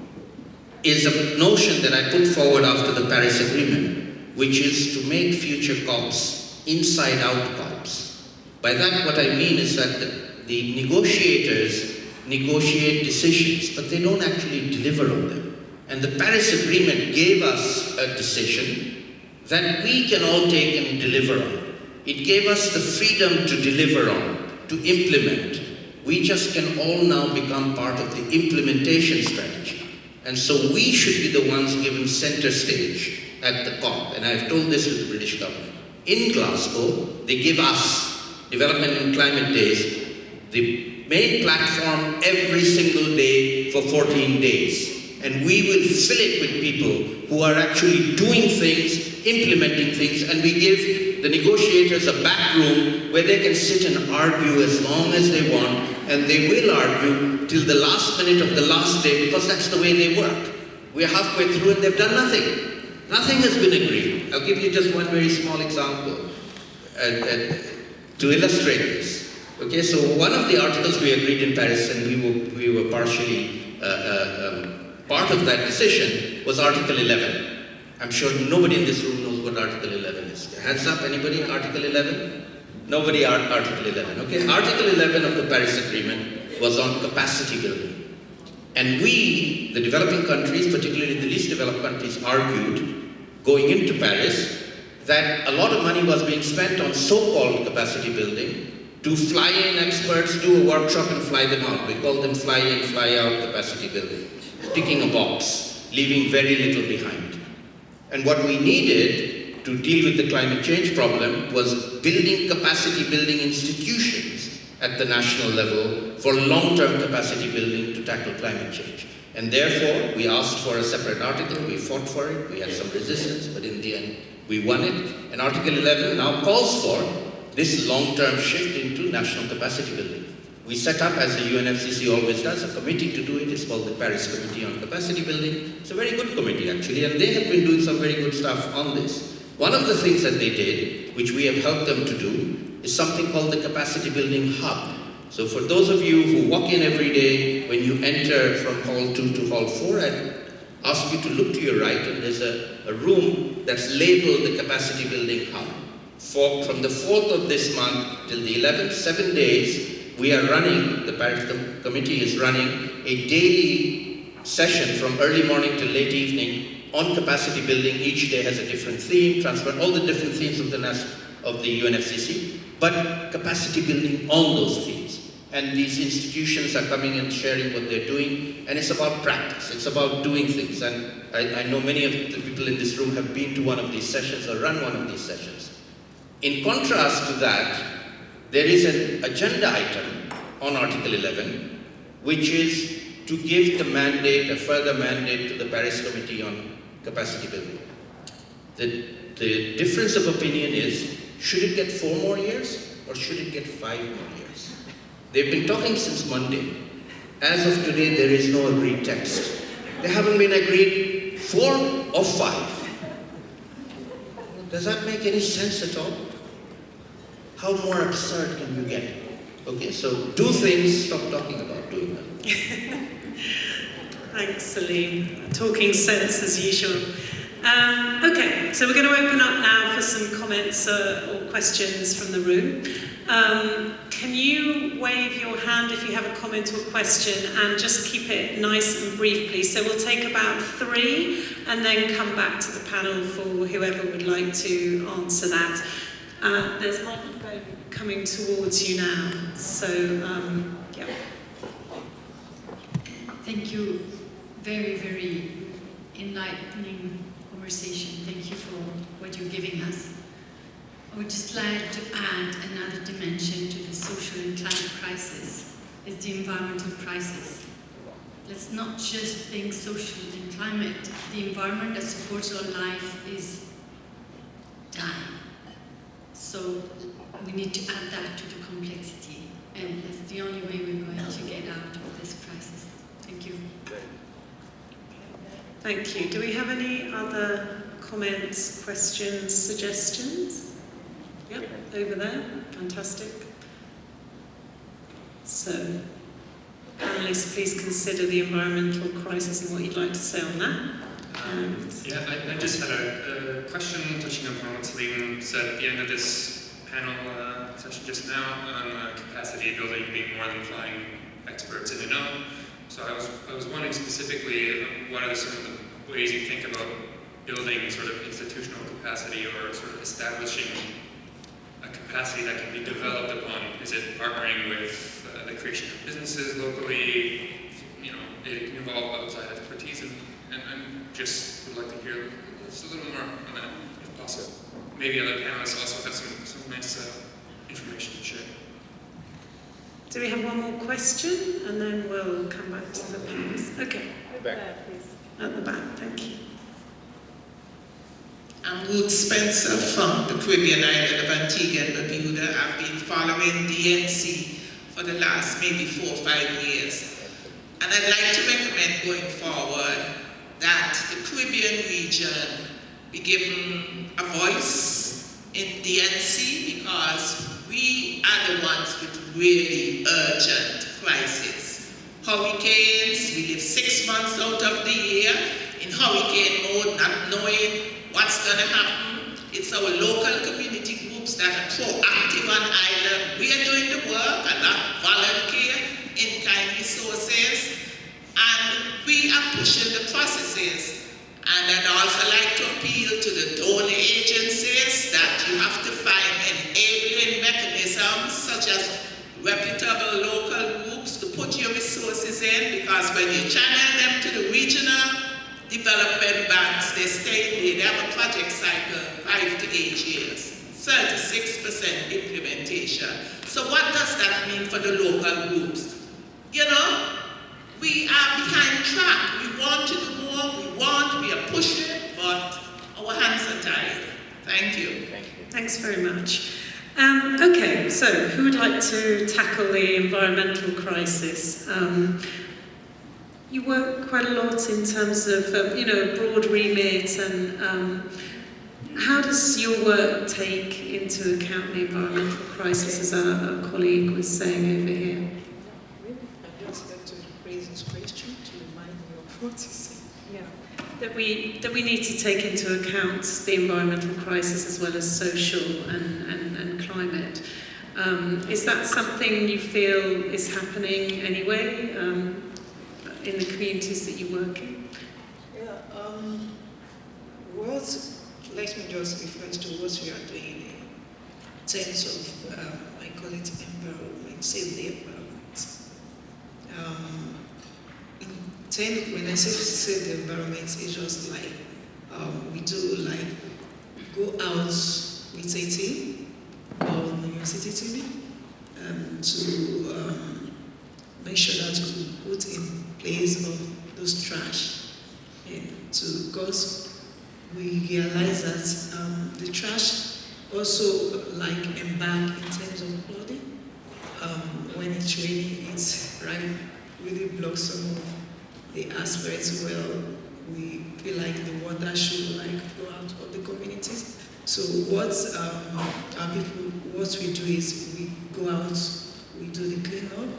is a notion that I put forward after the Paris Agreement, which is to make future COPs inside-out COPs. By that what I mean is that the, the negotiators negotiate decisions, but they don't actually deliver on them. And the Paris Agreement gave us a decision that we can all take and deliver on. It gave us the freedom to deliver on, to implement. We just can all now become part of the implementation strategy. And so we should be the ones given center stage at the COP. And I've told this to the British government. In Glasgow, they give us, Development and Climate Days, the main platform every single day for 14 days. And we will fill it with people who are actually doing things, implementing things, and we give the negotiators a back room where they can sit and argue as long as they want, and they will argue till the last minute of the last day because that's the way they work. We're halfway through and they've done nothing. Nothing has been agreed. I'll give you just one very small example to illustrate this. Okay, so one of the articles we agreed in Paris, and we were, we were partially uh, uh um, part of that decision, was Article 11. I'm sure nobody in this room knows what Article 11 is. Hands up, anybody? Article 11? Nobody Article 11. Okay, Article 11 of the Paris Agreement was on capacity building. And we, the developing countries, particularly the least developed countries, argued, going into Paris, that a lot of money was being spent on so-called capacity building to fly in experts, do a workshop and fly them out. We call them fly in, fly out capacity building. Ticking a box, leaving very little behind. And what we needed to deal with the climate change problem was building capacity building institutions at the national level for long-term capacity building to tackle climate change. And therefore, we asked for a separate article, we fought for it, we had some resistance, but in the end, we won it. And Article 11 now calls for this long-term shift into national capacity building. We set up, as the UNFCCC always does, a committee to do it. It's called the Paris Committee on Capacity Building. It's a very good committee, actually, and they have been doing some very good stuff on this. One of the things that they did, which we have helped them to do, is something called the Capacity Building Hub. So for those of you who walk in every day, when you enter from Hall 2 to Hall 4, I'd ask you to look to your right, and there's a, a room that's labeled the Capacity Building Hub. For, from the 4th of this month till the 11th, seven days, we are running, the Paris Committee is running a daily session from early morning to late evening on capacity building. Each day has a different theme, transfer all the different themes of the, of the UNFCCC, but capacity building on those themes. And these institutions are coming and sharing what they're doing, and it's about practice, it's about doing things. And I, I know many of the people in this room have been to one of these sessions or run one of these sessions. In contrast to that, there is an agenda item on Article 11, which is to give the mandate, a further mandate to the Paris Committee on Capacity Building. The, the difference of opinion is, should it get four more years or should it get five more years? They've been talking since Monday. As of today, there is no agreed text. They haven't been agreed four or five. Does that make any sense at all? How more absurd can you get? Okay, so do things, stop talking about doing them. Thanks, Salim. Talking sense as usual. Um, okay, so we're going to open up now for some comments uh, or questions from the room. Um, can you wave your hand if you have a comment or question and just keep it nice and brief, please? So we'll take about three and then come back to the panel for whoever would like to answer that. Uh, there's microphone coming towards you now, so um. Thank you. Very, very enlightening conversation. Thank you for what you're giving us. I would just like to add another dimension to the social and climate crisis, is the environmental crisis. Let's not just think social and climate. The environment that supports our life is dying. So we need to add that to the complexity. And that's the only way we're going to get out of this crisis. Thank you. Thank you. Do we have any other comments, questions, suggestions? Yep, over there. Fantastic. So, panelists, please consider the environmental crisis and what you'd like to say on that. Um, yeah, I, I, just had a, a, question touching upon what Salim said at the end of this panel uh, session just now on uh, capacity building being more than flying experts in and out. So I was, I was wondering specifically, um, what are some of the ways you think about building sort of institutional capacity or sort of establishing a capacity that can be developed upon? Is it partnering with uh, the creation of businesses locally? You know, it can involve outside expertise and, and, and just would like to hear just a little more on that, if possible. Maybe other panelists also have some, some nice uh, information to share. Do we have one more question? And then we'll come back to the panelists. Okay. Back. please. At the back, thank you. I'm Ruth Spencer from the Caribbean island of Antigua and Barbuda. I've been following D&C for the last maybe four or five years. And I'd like to recommend going forward that the Caribbean region be given a voice in D&C because we are the ones with really urgent crisis. Hurricanes, we live six months out of the year in hurricane mode, not knowing what's going to happen. It's our local community groups that are proactive on island. We are doing the work, a lot volunteer in-kind resources, and we are pushing the processes. And I'd also like to appeal to the donor agencies that you have to find enabling mechanisms such as reputable local groups to put your resources in because when you channel them to the regional development banks, they stay there. They have a project cycle, five to eight years, 36% implementation. So what does that mean for the local groups? You know, we are behind track. We want to do more, we want, we are pushing, but our hands are tied. Thank you. Thank you. Thanks very much. Um, okay, so who would like to tackle the environmental crisis? Um, you work quite a lot in terms of, um, you know, broad remit and um, how does your work take into account the environmental crisis, as our, our colleague was saying over here? I just like to raise this question to remind of you said. That we, that we need to take into account the environmental crisis as well as social and, and climate. Um, is that something you feel is happening anyway um, in the communities that you work in? Yeah, um, what, let me just refer to what we are doing in terms of, um, I call it environment, save the environment. Um, in ten, when I say save the environment, it's just like um, we do like go out with a team Know Your City TV um, to um, make sure that we put in place of those trash and to because we realize that um, the trash also like embark in terms of flooding. Um, when it's raining, it's right really blocks some of the aspects where we feel like the water should like flow out of the communities. So what um, our people, what we do is we go out, we do the cleanup,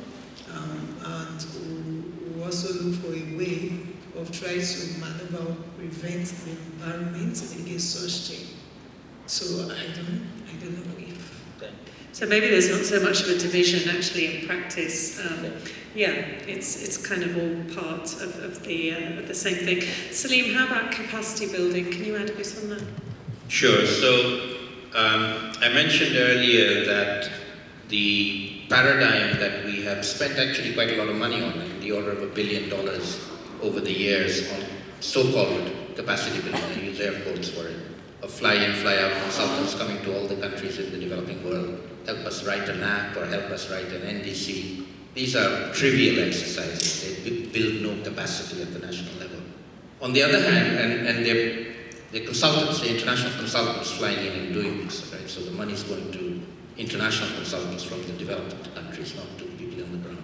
um, and we, also look for a way of trying to maneuver prevent the environment against such thing. So I don't, I don't know if. So maybe there's not so much of a division actually in practice. Um, yeah, it's it's kind of all part of, of the uh, the same thing. Salim, how about capacity building? Can you add a bit on that? Sure. So um, I mentioned earlier that the paradigm that we have spent actually quite a lot of money on, in the order of a billion dollars over the years on so-called capacity building, I use air quotes for it, of fly-in, fly-out consultants coming to all the countries in the developing world, help us write an NAP or help us write an NDC. These are trivial exercises. They build no capacity at the national level. On the other hand, and, and they're, they're consultants, the international consultants flying in and doing this, right? So the money is going to international consultants from the developed countries, not to people on the ground.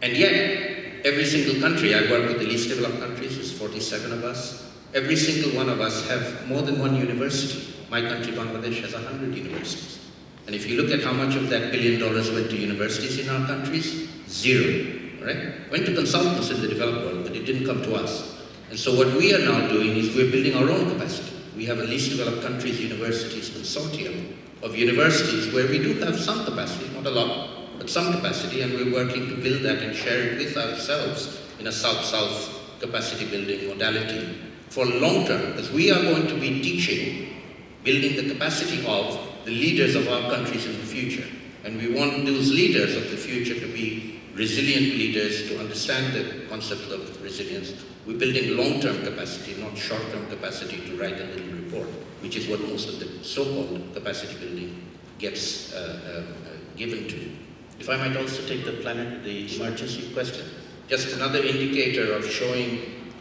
And yet, every single country, I work with the least developed countries, there's 47 of us, every single one of us have more than one university. My country, Bangladesh, has 100 universities. And if you look at how much of that billion dollars went to universities in our countries, zero, right? Went to consultants in the developed world, but it didn't come to us. And so what we are now doing is we're building our own capacity. We have a least developed countries universities consortium of universities where we do have some capacity, not a lot, but some capacity, and we're working to build that and share it with ourselves in a South-South capacity building modality for long term, because we are going to be teaching, building the capacity of the leaders of our countries in the future. And we want those leaders of the future to be resilient leaders, to understand the concept of resilience. We're building long-term capacity, not short-term capacity to write a little report, which is what most of the so-called capacity building gets uh, uh, uh, given to. If I might also take the planet, the emergency question, just another indicator of showing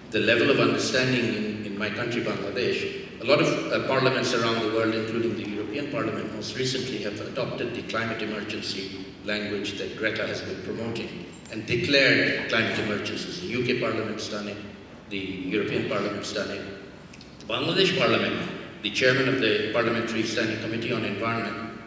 the level of understanding in, in my country, Bangladesh. A lot of uh, parliaments around the world, including the European Parliament most recently, have adopted the climate emergency language that Greta has been promoting and declared climate emergencies. The UK Parliament's done it, the European Parliament it. The Bangladesh Parliament, the chairman of the Parliamentary Standing Committee on Environment,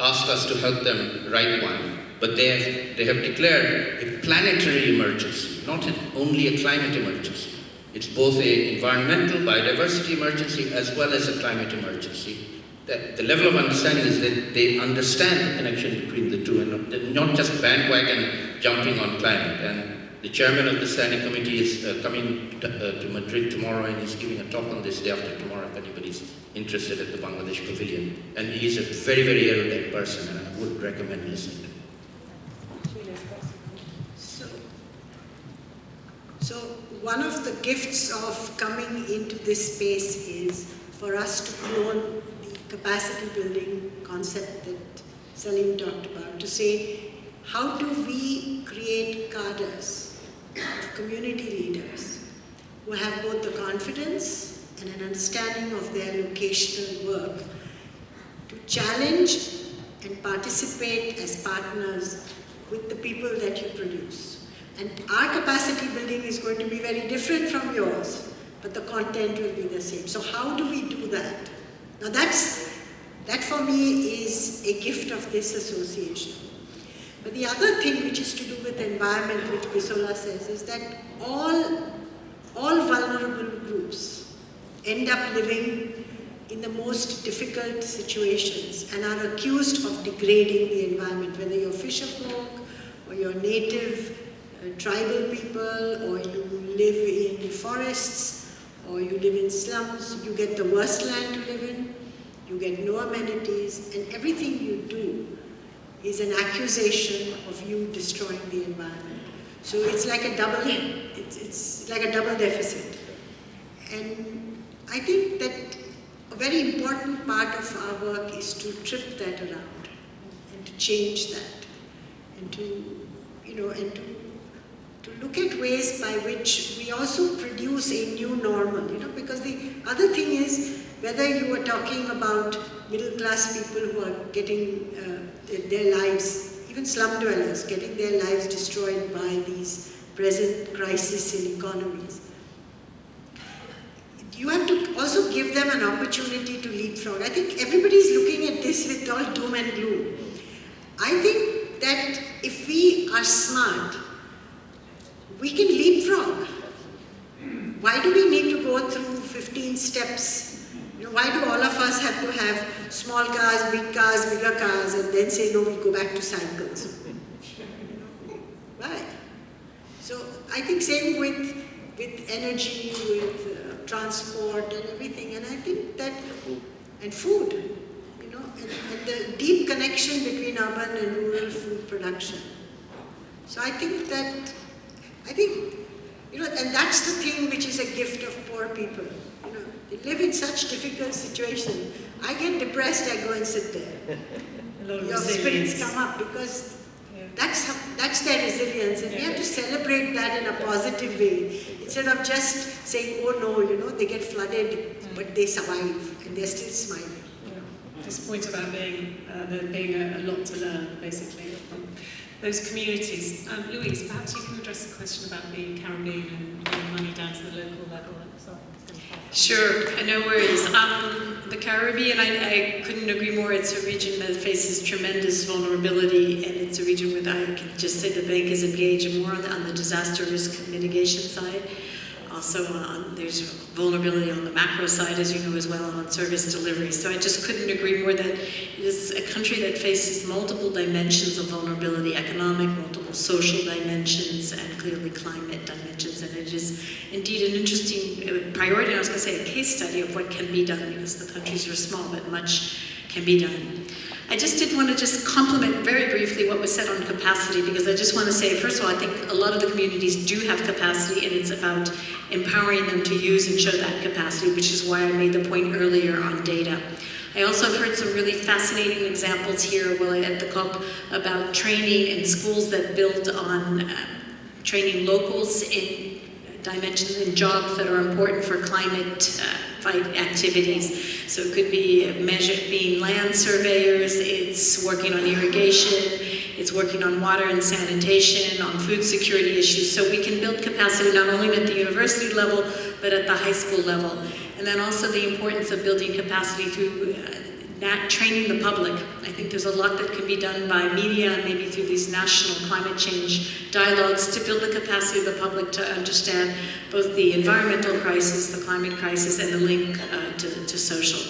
asked us to help them write one, but they have, they have declared a planetary emergency, not an, only a climate emergency. It's both an environmental biodiversity emergency as well as a climate emergency. The, the level of understanding is that they understand the connection between the two and not, not just bandwagon jumping on climate. And the chairman of the standing committee is uh, coming to, uh, to, Madrid tomorrow and he's giving a talk on this day after tomorrow if anybody's interested at the Bangladesh Pavilion. And he's a very, very erudite person and I would recommend listening. So, so one of the gifts of coming into this space is for us to clone the capacity building concept that Salim talked about, to say, how do we create cadres community leaders who have both the confidence and an understanding of their locational work to challenge and participate as partners with the people that you produce. And our capacity building is going to be very different from yours, but the content will be the same. So how do we do that? Now that's, that for me is a gift of this association. But the other thing which is to do with the environment, which Bisola says, is that all, all vulnerable groups end up living in the most difficult situations and are accused of degrading the environment, whether you're fisher folk or you're native uh, tribal people or you live in the forests or you live in slums, you get the worst land to live in, you get no amenities, and everything you do is an accusation of you destroying the environment. So it's like a double, it's, it's like a double deficit. And I think that a very important part of our work is to trip that around and to change that and to, you know, and to, to look at ways by which we also produce a new normal, you know, because the other thing is whether you are talking about middle class people who are getting uh, their lives, even slum dwellers, getting their lives destroyed by these present crisis in economies you have to also give them an opportunity to leapfrog. I think everybody's looking at this with all doom and gloom. I think that if we are smart, we can leapfrog. Why do we need to go through 15 steps? Why do all of us have to have small cars, big cars, bigger cars, and then say, no, we'll go back to cycles? Why? So I think same with, with energy, with uh, transport and everything. And I think that, and food, you know, and, and the deep connection between urban and rural food production. So I think that, I think, you know, and that's the thing which is a gift of poor people. You know, they live in such difficult situations. I get depressed, I go and sit there. Your spirits come up because that's, how, that's their resilience, and yeah. we have to celebrate that in a positive way. Instead of just saying, oh no, you know, they get flooded, but they survive, and they're still smiling. Yeah. This point about being, uh, there being a, a, lot to learn, basically, from those communities. Um, Louise, perhaps you can address the question about the Caribbean and getting money down to the local level. Sorry. Sure, no worries. Um, the Caribbean, I, I, couldn't agree more. It's a region that faces tremendous vulnerability, and it's a region where I can just say the bank is engaged more on the, on the disaster risk mitigation side. Also, on, there's vulnerability on the macro side, as you know as well, on service delivery. So I just couldn't agree more that it is a country that faces multiple dimensions of vulnerability, economic, multiple social dimensions, and clearly climate dimensions. And it is indeed an interesting uh, priority, I was going to say a case study of what can be done, because the countries are small, but much can be done. I just did want to just compliment very briefly what was said on capacity because I just want to say, first of all, I think a lot of the communities do have capacity and it's about empowering them to use and show that capacity, which is why I made the point earlier on data. I also have heard some really fascinating examples here while at the COP about training in schools that build on uh, training locals in dimensions and jobs that are important for climate uh, fight activities. So it could be measure, being land surveyors, it's working on irrigation, it's working on water and sanitation, on food security issues. So we can build capacity not only at the university level, but at the high school level. And then also the importance of building capacity through uh, that training the public. I think there's a lot that can be done by media maybe through these national climate change dialogues to build the capacity of the public to understand both the environmental crisis, the climate crisis, and the link uh, to, to social.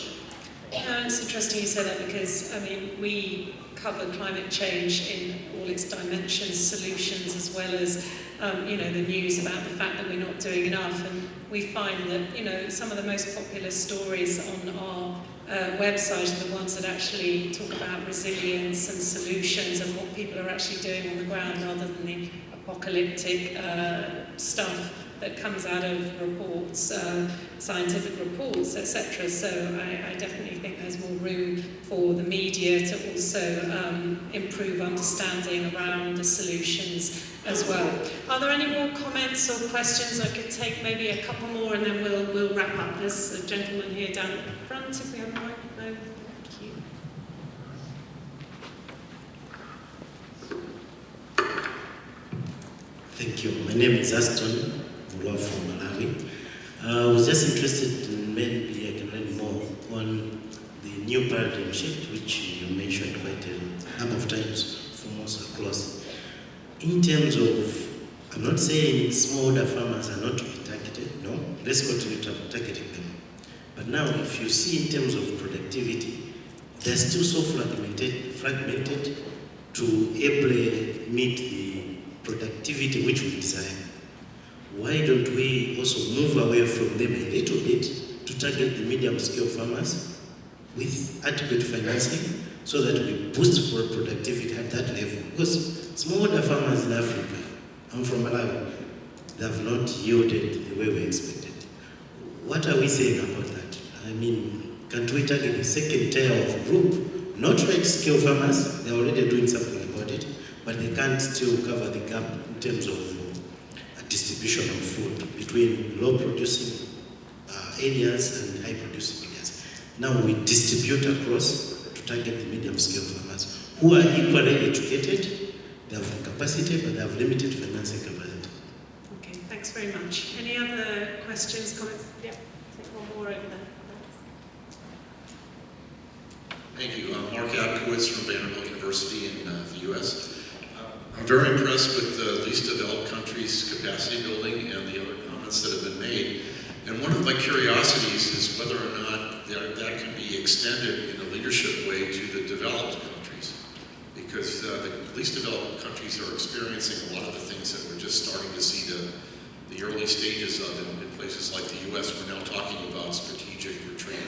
Uh, it's interesting you say that because, I mean, we cover climate change in all its dimensions, solutions, as well as, um, you know, the news about the fact that we're not doing enough. And we find that, you know, some of the most popular stories on our Um, uh, websites are the ones that actually talk about resilience and solutions and what people are actually doing on the ground rather than the apocalyptic uh, stuff. That comes out of reports, uh, scientific reports, etc. So I, I, definitely think there's more room for the media to also um, improve understanding around the solutions as well. Are there any more comments or questions? I could take maybe a couple more and then we'll, we'll wrap up. There's a gentleman here down at the front, if we have a microphone. Thank you. Thank you. My name is Aston From Malawi. Uh, I was just interested in maybe I can learn more on the new paradigm shift, which you mentioned quite a number of times from us across. In terms of, I'm not saying smallholder farmers are not to be targeted, no, let's continue targeting them. But now, if you see in terms of productivity, they're still so fragmented, fragmented to ably meet the productivity which we desire why don't we also move away from them a little bit to target the medium scale farmers with adequate financing so that we boost for productivity at that level? Because smallholder farmers in Africa, I'm from Malawi, they have not yielded the way we expected. What are we saying about that? I mean, can't we target the second tier of group, not large scale farmers, they're already doing something about it, but they can't still cover the gap in terms of distribution of food between low producing uh, areas and high producing areas. Now we distribute across to target the medium scale farmers who are equally educated, they have the capacity, but they have limited financing capacity. Okay, thanks very much. Any other questions, comments? Yeah, take one more over there. Thank you. I'm Mark Abkowitz from Vanderbilt University in uh, the U.S. I'm very impressed with the least developed countries capacity building and the other comments that have been made. And one of my curiosities is whether or not that, that can be extended in a leadership way to the developed countries. Because uh, the least developed countries are experiencing a lot of the things that we're just starting to see the, the early stages of in, in places like the U.S. We're now talking about strategic retreat.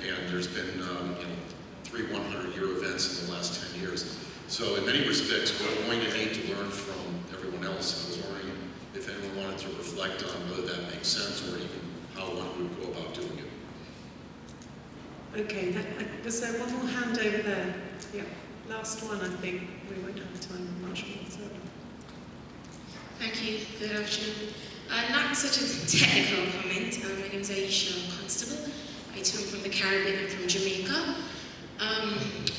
And there's been, um, you know, three 100-year events in the last 10 years. So in many respects, we're going to need to learn from everyone else. I was wondering if anyone wanted to reflect on whether that makes sense or even how one would go about doing it. Okay, that, uh, was there one more hand over there? Yeah, last one, I think. We won't have time much more. So. Thank you. Good afternoon. Uh, not such a technical comment. Uh, my name is Aisha Constable. I too am from the Caribbean and from Jamaica. Um,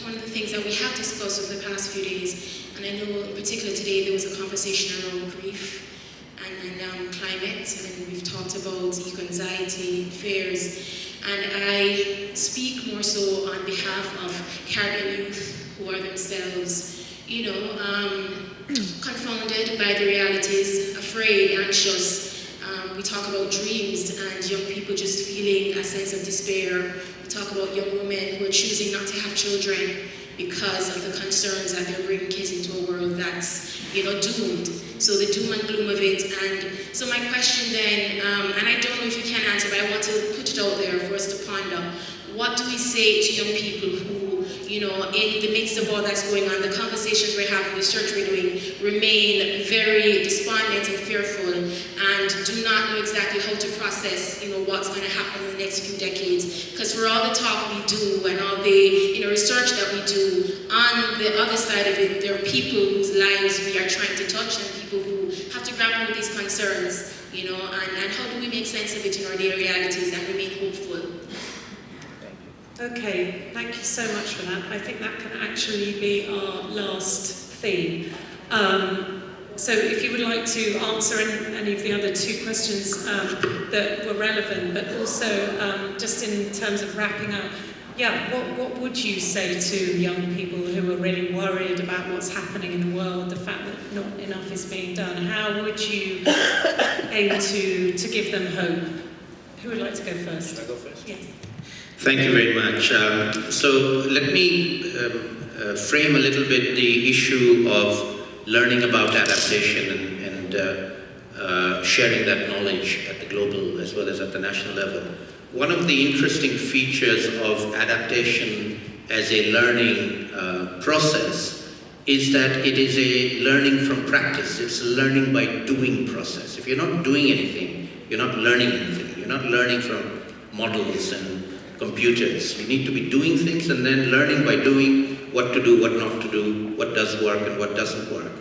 one of the things that we have discussed over the past few days, and I know in particular today there was a conversation around grief and, and um, climate, and we've talked about eco-anxiety, fears, and I speak more so on behalf of Caribbean youth who are themselves, you know, um, confounded by the realities, afraid, anxious. Um, we talk about dreams and young people just feeling a sense of despair talk about young women who are choosing not to have children because of the concerns that they're bringing kids into a world that's, you know, doomed. So the doom and gloom of it. And so my question then, um, and I don't know if you can answer, but I want to put it out there for us to ponder. What do we say to young people who, you know, in the midst of all that's going on, the conversations we're having, the research we're doing, remain very despondent and fearful and do not know exactly how to process, you know, what's going to happen in the next few decades. Because for all the talk we do and all the, you know, research that we do, on the other side of it, there are people whose lives we are trying to touch and people who have to grapple with these concerns, you know, and, and how do we make sense of it in our daily realities and remain hopeful? Okay, thank you so much for that. I think that can actually be our last theme. Um, so if you would like to answer any, any of the other two questions um, that were relevant, but also um, just in terms of wrapping up, yeah, what, what would you say to young people who are really worried about what's happening in the world, the fact that not enough is being done? How would you aim to, to give them hope? Who would like to go first? Should I go first? Yes. Thank you very much. Um, so let me um, uh, frame a little bit the issue of learning about adaptation and, and uh, uh, sharing that knowledge at the global as well as at the national level. One of the interesting features of adaptation as a learning uh, process is that it is a learning from practice. It's a learning by doing process. If you're not doing anything, you're not learning anything. You're not learning from models and computers. You need to be doing things and then learning by doing what to do, what not to do, what does work and what doesn't work.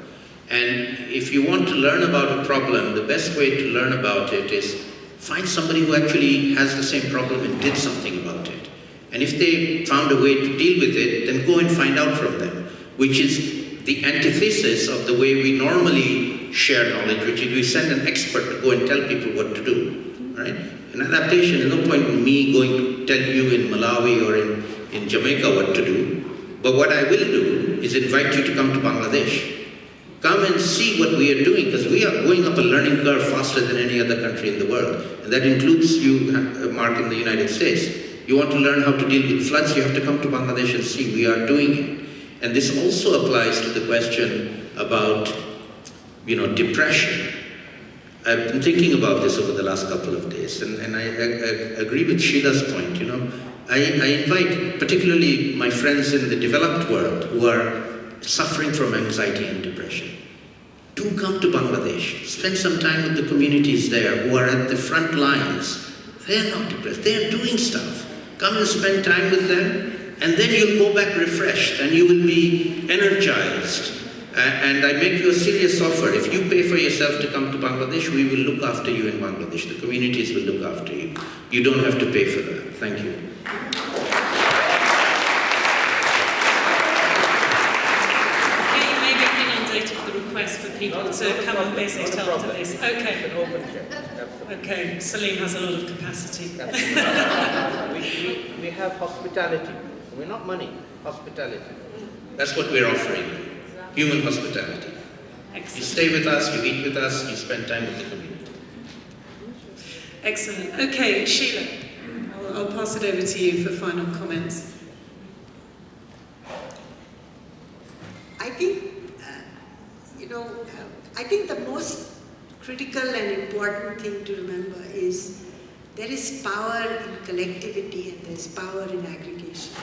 And if you want to learn about a problem, the best way to learn about it is find somebody who actually has the same problem and did something about it. And if they found a way to deal with it, then go and find out from them, which is the antithesis of the way we normally share knowledge, which is we send an expert to go and tell people what to do, right? In adaptation, there's no point in me going to tell you in Malawi or in, in Jamaica what to do. But what I will do is invite you to come to Bangladesh. Come and see what we are doing, because we are going up a learning curve faster than any other country in the world. And that includes you, uh, Mark, in the United States. You want to learn how to deal with floods, you have to come to Bangladesh and see we are doing it. And this also applies to the question about, you know, depression. I've been thinking about this over the last couple of days, and, and I, I, I agree with Sheela's point, you know. I, I invite particularly my friends in the developed world who are suffering from anxiety and depression. Do come to Bangladesh. Spend some time with the communities there who are at the front lines. They're not depressed. They're doing stuff. Come and spend time with them, and then you'll go back refreshed and you will be energized. Uh, and I make you a serious offer. If you pay for yourself to come to Bangladesh, we will look after you in Bangladesh. The communities will look after you. You don't have to pay for that. Thank you. Okay, you may be inundated with the request for people to come and visit after this. Okay. Okay, Salim has a lot of capacity. we, we, we have hospitality. We're not money, hospitality. That's what we're offering. Human hospitality. Excellent. You stay with us, you eat with us, you spend time with the community. Excellent. Okay, Sheela, I'll, I'll pass it over to you for final comments. I think, uh, you know, uh, I think the most critical and important thing to remember is there is power in collectivity and there's power in aggregation.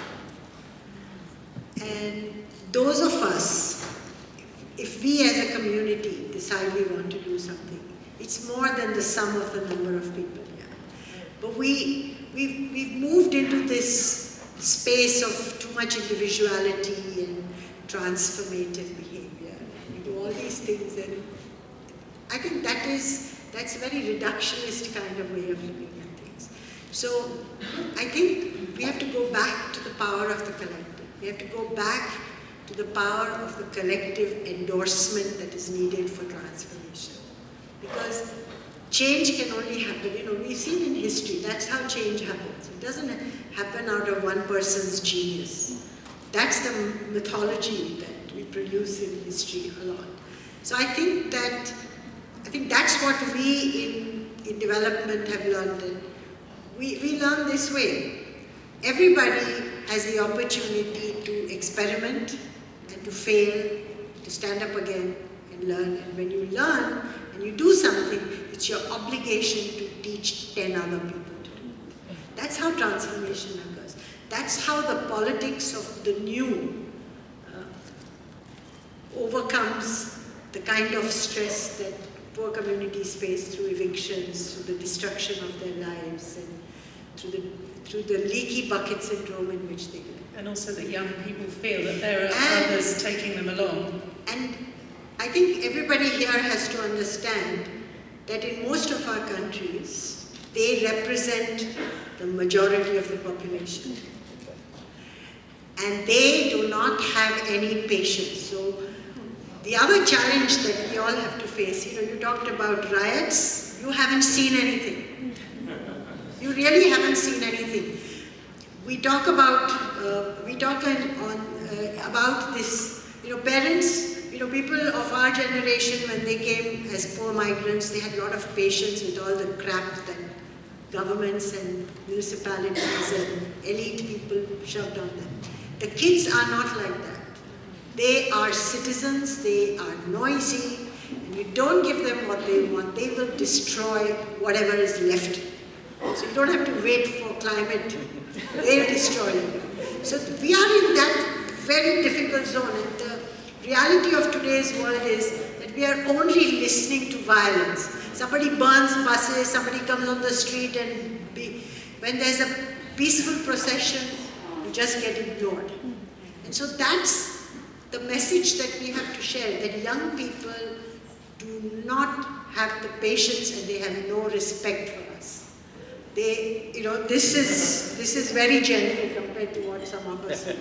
And those of us, if we as a community decide we want to do something, it's more than the sum of the number of people here. But we, we've, we've moved into this space of too much individuality and transformative behavior. All these things and I think that is, that's a very reductionist kind of way of looking at things. So I think we have to go back to the power of the collective. We have to go back to the power of the collective endorsement that is needed for transformation. Because change can only happen, you know, we've seen in history, that's how change happens. It doesn't happen out of one person's genius. That's the mythology that we produce in history a lot. So I think that, I think that's what we in, in development have learned. We, we learn this way. Everybody has the opportunity to experiment and to fail, to stand up again and learn. And when you learn and you do something, it's your obligation to teach 10 other people to do. That's how transformation occurs. That's how the politics of the new uh, overcomes the kind of stress that poor communities face through evictions, through the destruction of their lives, and through the, through the leaky bucket syndrome in which they live. And also that young people feel that there are And- others taking them along. And I think everybody here has to understand that in most of our countries, they represent the majority of the population. And they do not have any patience. So the other challenge that we all have to face, you know, you talked about riots, you haven't seen anything. You really haven't seen anything. We talk about, uh, we talk on, uh, about this, you know, parents, you know, people of our generation when they came as poor migrants, they had a lot of patience with all the crap that governments and municipalities and elite people shoved on them. The kids are not like that. They are citizens, they are noisy, and you don't give them what they want, they will destroy whatever is left. So you don't have to wait for climate, they'll destroy. So we are in that very difficult zone, and the reality of today's world is that we are only listening to violence. Somebody burns buses, somebody comes on the street and be, when there's a peaceful procession, you just get ignored. And so that's the message that we have to share, that young people do not have the patience and they have no respect for us. They, you know, this is, this is very gentle compared to what some of us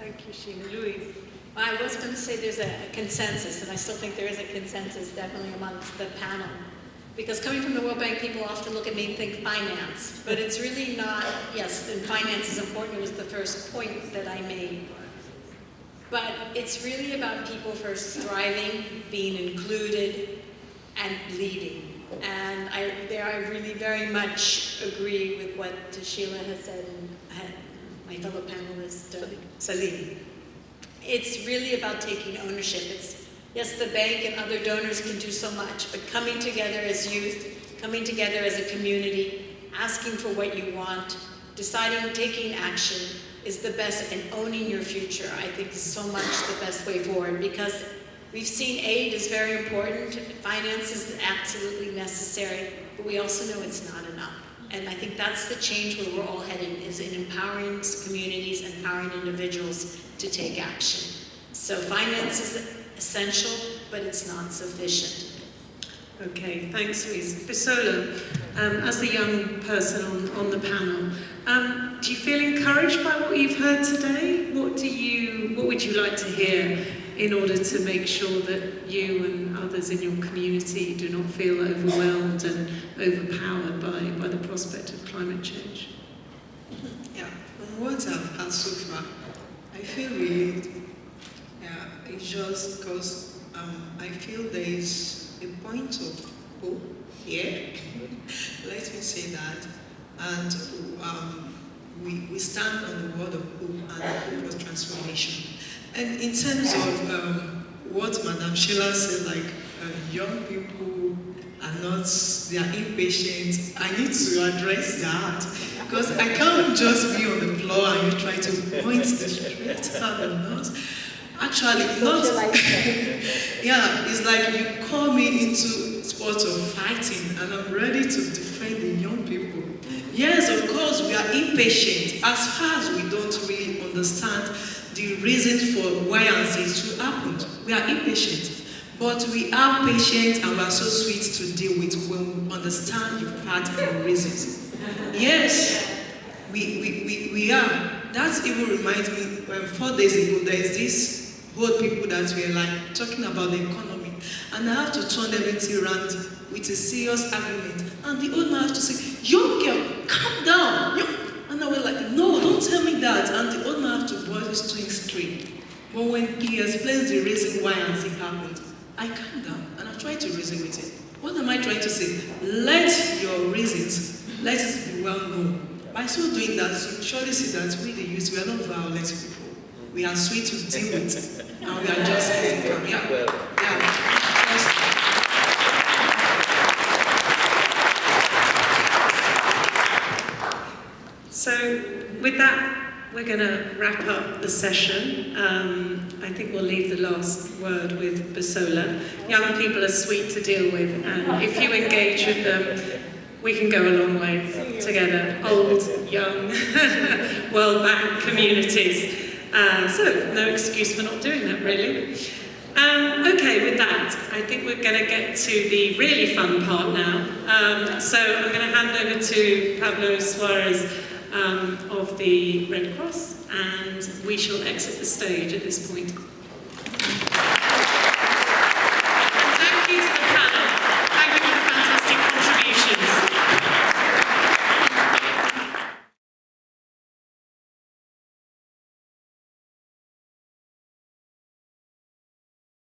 Thank you, Sheena. Louise. I was going to say there's a consensus, and I still think there is a consensus definitely amongst the panel. Because coming from the World Bank, people often look at me and think finance, but it's really not, yes, and finance is important, it was the first point that I made. But it's really about people first thriving, being included, and leading. And I, there I really very much agree with what Sheela has said and my fellow panelist, uh, Salim. It's really about taking ownership. It's, yes, the bank and other donors can do so much, but coming together as youth, coming together as a community, asking for what you want, deciding, taking action, is the best, and owning your future, I think is so much the best way forward because we've seen aid is very important, finance is absolutely necessary, but we also know it's not enough. And I think that's the change where we're all heading, is in empowering communities, empowering individuals to take action. So finance is essential, but it's not sufficient. Okay, thanks Louise. Bisola, um, as the young person on, on the panel, um, do you feel encouraged by what you've heard today? What do you, what would you like to hear in order to make sure that you and others in your community do not feel overwhelmed and overpowered by, by the prospect of climate change? Yeah, from what I've heard so far, I feel relieved. Yeah, it's just because um, I feel there is a point of hope here. Let me say that. And um, we, we stand on the word of hope and hope of transformation. And in terms of um, what Madame Sheela said, like uh, young people are not, they are impatient, I need to address that. Because I can't just be on the floor and you try to point the straight out and not. Actually, not. yeah, it's like you call me into sports of fighting and I'm ready to defend the young people. Yes, of course, we are impatient as far as we don't really understand the reasons for why and things to happen. We are impatient, but we are patient and we are so sweet to deal with when we understand the path and reasons. Yes, we, we, we, we are. That even reminds me, when four days ago, there is this bold people that were like talking about the economy, and I have to turn everything around with a serious argument. And the old man has to say, young girl, calm down. And I was like, no, don't tell me that. And the old man has to boil his twin straight. But when he explains the reason why and it happened, I calm down and I try to reason with him. What am I trying to say? Let your reasons, let it be well known. By so doing that, you surely see that we the youth, we are not violent people. We are sweet to deal with. and we are just calm. Yeah. yeah. So with that, we're going to wrap up the session. Um, I think we'll leave the last word with Bisola. Young people are sweet to deal with, and if you engage with them, we can go a long way together. Old, young, World communities. Uh, so, no excuse for not doing that, really. Um, okay, with that, I think we're going to get to the really fun part now. Um, so I'm going to hand over to Pablo Suarez um, of the Red Cross, and we shall exit the stage at this point.